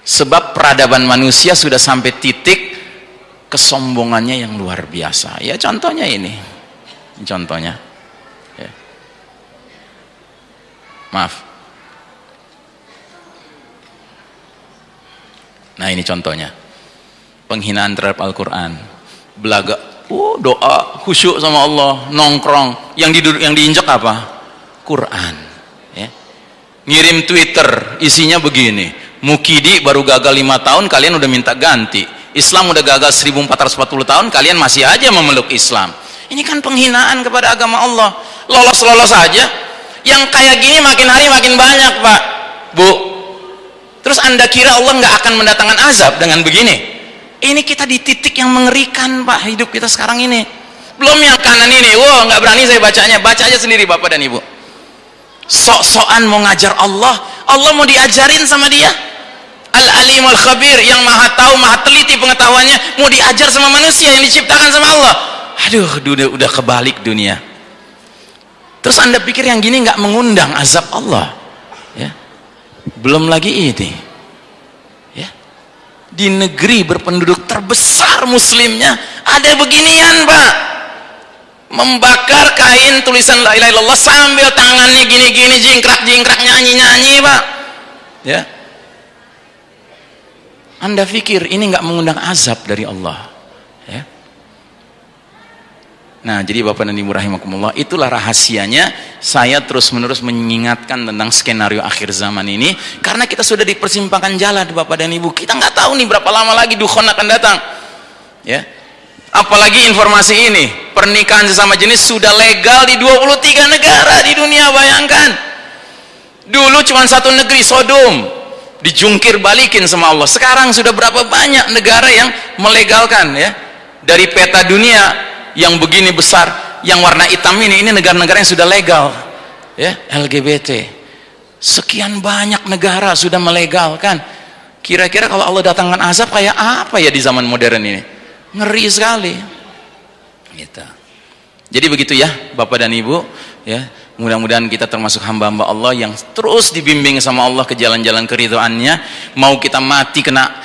S1: Sebab peradaban manusia sudah sampai titik kesombongannya yang luar biasa. Ya contohnya ini. Contohnya ya. maaf. Nah ini contohnya penghinaan terhadap Al-Quran. Belaga oh, doa khusyuk sama Allah nongkrong. Yang di yang diinjak apa? Quran ya. ngirim Twitter isinya begini. Mukidi baru gagal lima tahun kalian udah minta ganti. Islam udah gagal 1440 tahun kalian masih aja memeluk Islam. Ini kan penghinaan kepada agama Allah. Lolos-lolos saja yang kayak gini makin hari makin banyak pak. Bu terus anda kira Allah nggak akan mendatangkan azab dengan begini ini kita di titik yang mengerikan pak hidup kita sekarang ini. Belum yang kanan ini. Wow nggak berani saya bacanya. Baca aja sendiri bapak dan ibu. Sok-sokan mau ngajar Allah. Allah mau diajarin sama dia. Al-Alim Al-Khabir yang maha tahu, maha teliti pengetahuannya mau diajar sama manusia yang diciptakan sama Allah. Aduh, dunia udah kebalik dunia. terus anda pikir yang gini nggak mengundang azab Allah? Ya. Belum lagi ini di negeri berpenduduk terbesar muslimnya ada beginian pak. Membakar kain tulisan la ilaha illallah sambil tangannya gini-gini jingkrak-jingkrak nyanyi-nyanyi pak. Ya. Anda pikir ini nggak mengundang azab dari Allah? Ya Nah, jadi Bapak dan Ibu rahimakumullah, itulah rahasianya saya terus-menerus mengingatkan tentang skenario akhir zaman ini karena kita sudah di persimpangan jalan Bapak dan Ibu. Kita nggak tahu nih berapa lama lagi dukhon akan datang. Ya. Apalagi informasi ini, pernikahan sesama jenis sudah legal di 23 negara di dunia, bayangkan. Dulu cuma satu negeri Sodom dijungkir balikin sama Allah. Sekarang sudah berapa banyak negara yang melegalkan ya. Dari peta dunia yang begini besar yang warna hitam ini ini negara-negara yang sudah legal ya LGBT sekian banyak negara sudah melegalkan. Kira-kira kalau Allah datangkan azab kayak apa ya di zaman modern ini? Ngeri sekali. Gitu. Jadi begitu ya Bapak dan Ibu ya. Mudah-mudahan kita termasuk hamba-hamba Allah yang terus dibimbing sama Allah ke jalan-jalan keriduannya mau kita mati kena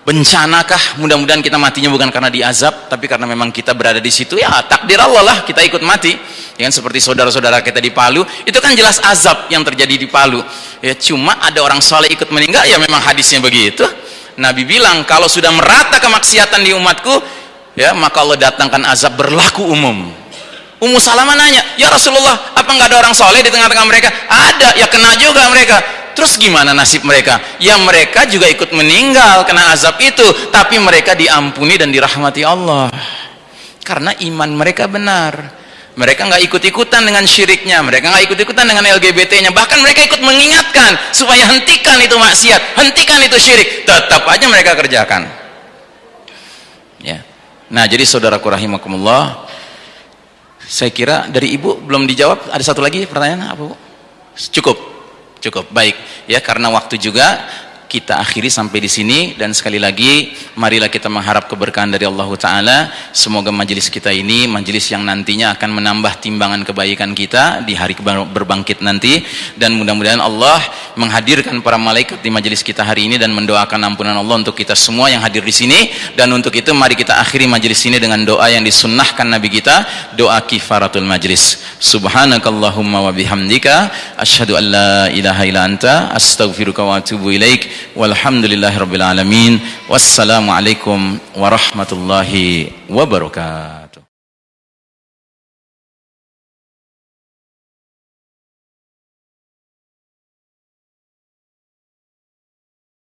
S1: bencanakah mudah-mudahan kita matinya bukan karena diazab tapi karena memang kita berada di situ? Ya takdir Allah lah kita ikut mati. Ya kan seperti saudara-saudara kita di Palu. Itu kan jelas azab yang terjadi di Palu. Ya cuma ada orang soleh ikut meninggal ya memang hadisnya begitu. Nabi bilang kalau sudah merata kemaksiatan di umatku ya maka Allah datangkan azab berlaku umum. Ummu Salamah nanya ya Rasulullah apa nggak ada orang soleh di tengah-tengah mereka? Ada ya kena juga mereka Terus gimana nasib mereka? Ya mereka juga ikut meninggal kena azab itu, tapi mereka diampuni dan dirahmati Allah. Karena iman mereka benar. Mereka nggak ikut-ikutan dengan syiriknya, mereka nggak ikut-ikutan dengan LGBT-nya. Bahkan mereka ikut mengingatkan supaya hentikan itu maksiat, hentikan itu syirik. Tetap aja mereka kerjakan. Ya. Nah, jadi saudaraku rahimakumullah, saya kira dari ibu belum dijawab. Ada satu lagi pertanyaan apa bu? Cukup. Cukup baik. Ya karena waktu juga kita akhiri sampai di sini. Dan sekali lagi marilah kita mengharap keberkahan dari Allah taala. Semoga majelis kita ini majelis yang nantinya akan menambah timbangan kebaikan kita di hari berbangkit nanti. Dan mudah-mudahan Allah menghadirkan para malaikat di majelis kita hari ini dan mendoakan ampunan Allah untuk kita semua yang hadir di sini. Dan untuk itu mari kita akhiri majelis ini dengan doa yang disunnahkan Nabi kita doa kifaratul majelis subhanakallahumma wa bihamdika an la ilaha illa anta astaghfiruka wa atubu ilaik walhamdulillahirabbil alamin wassalamualaikum warahmatullahi wabarakatuh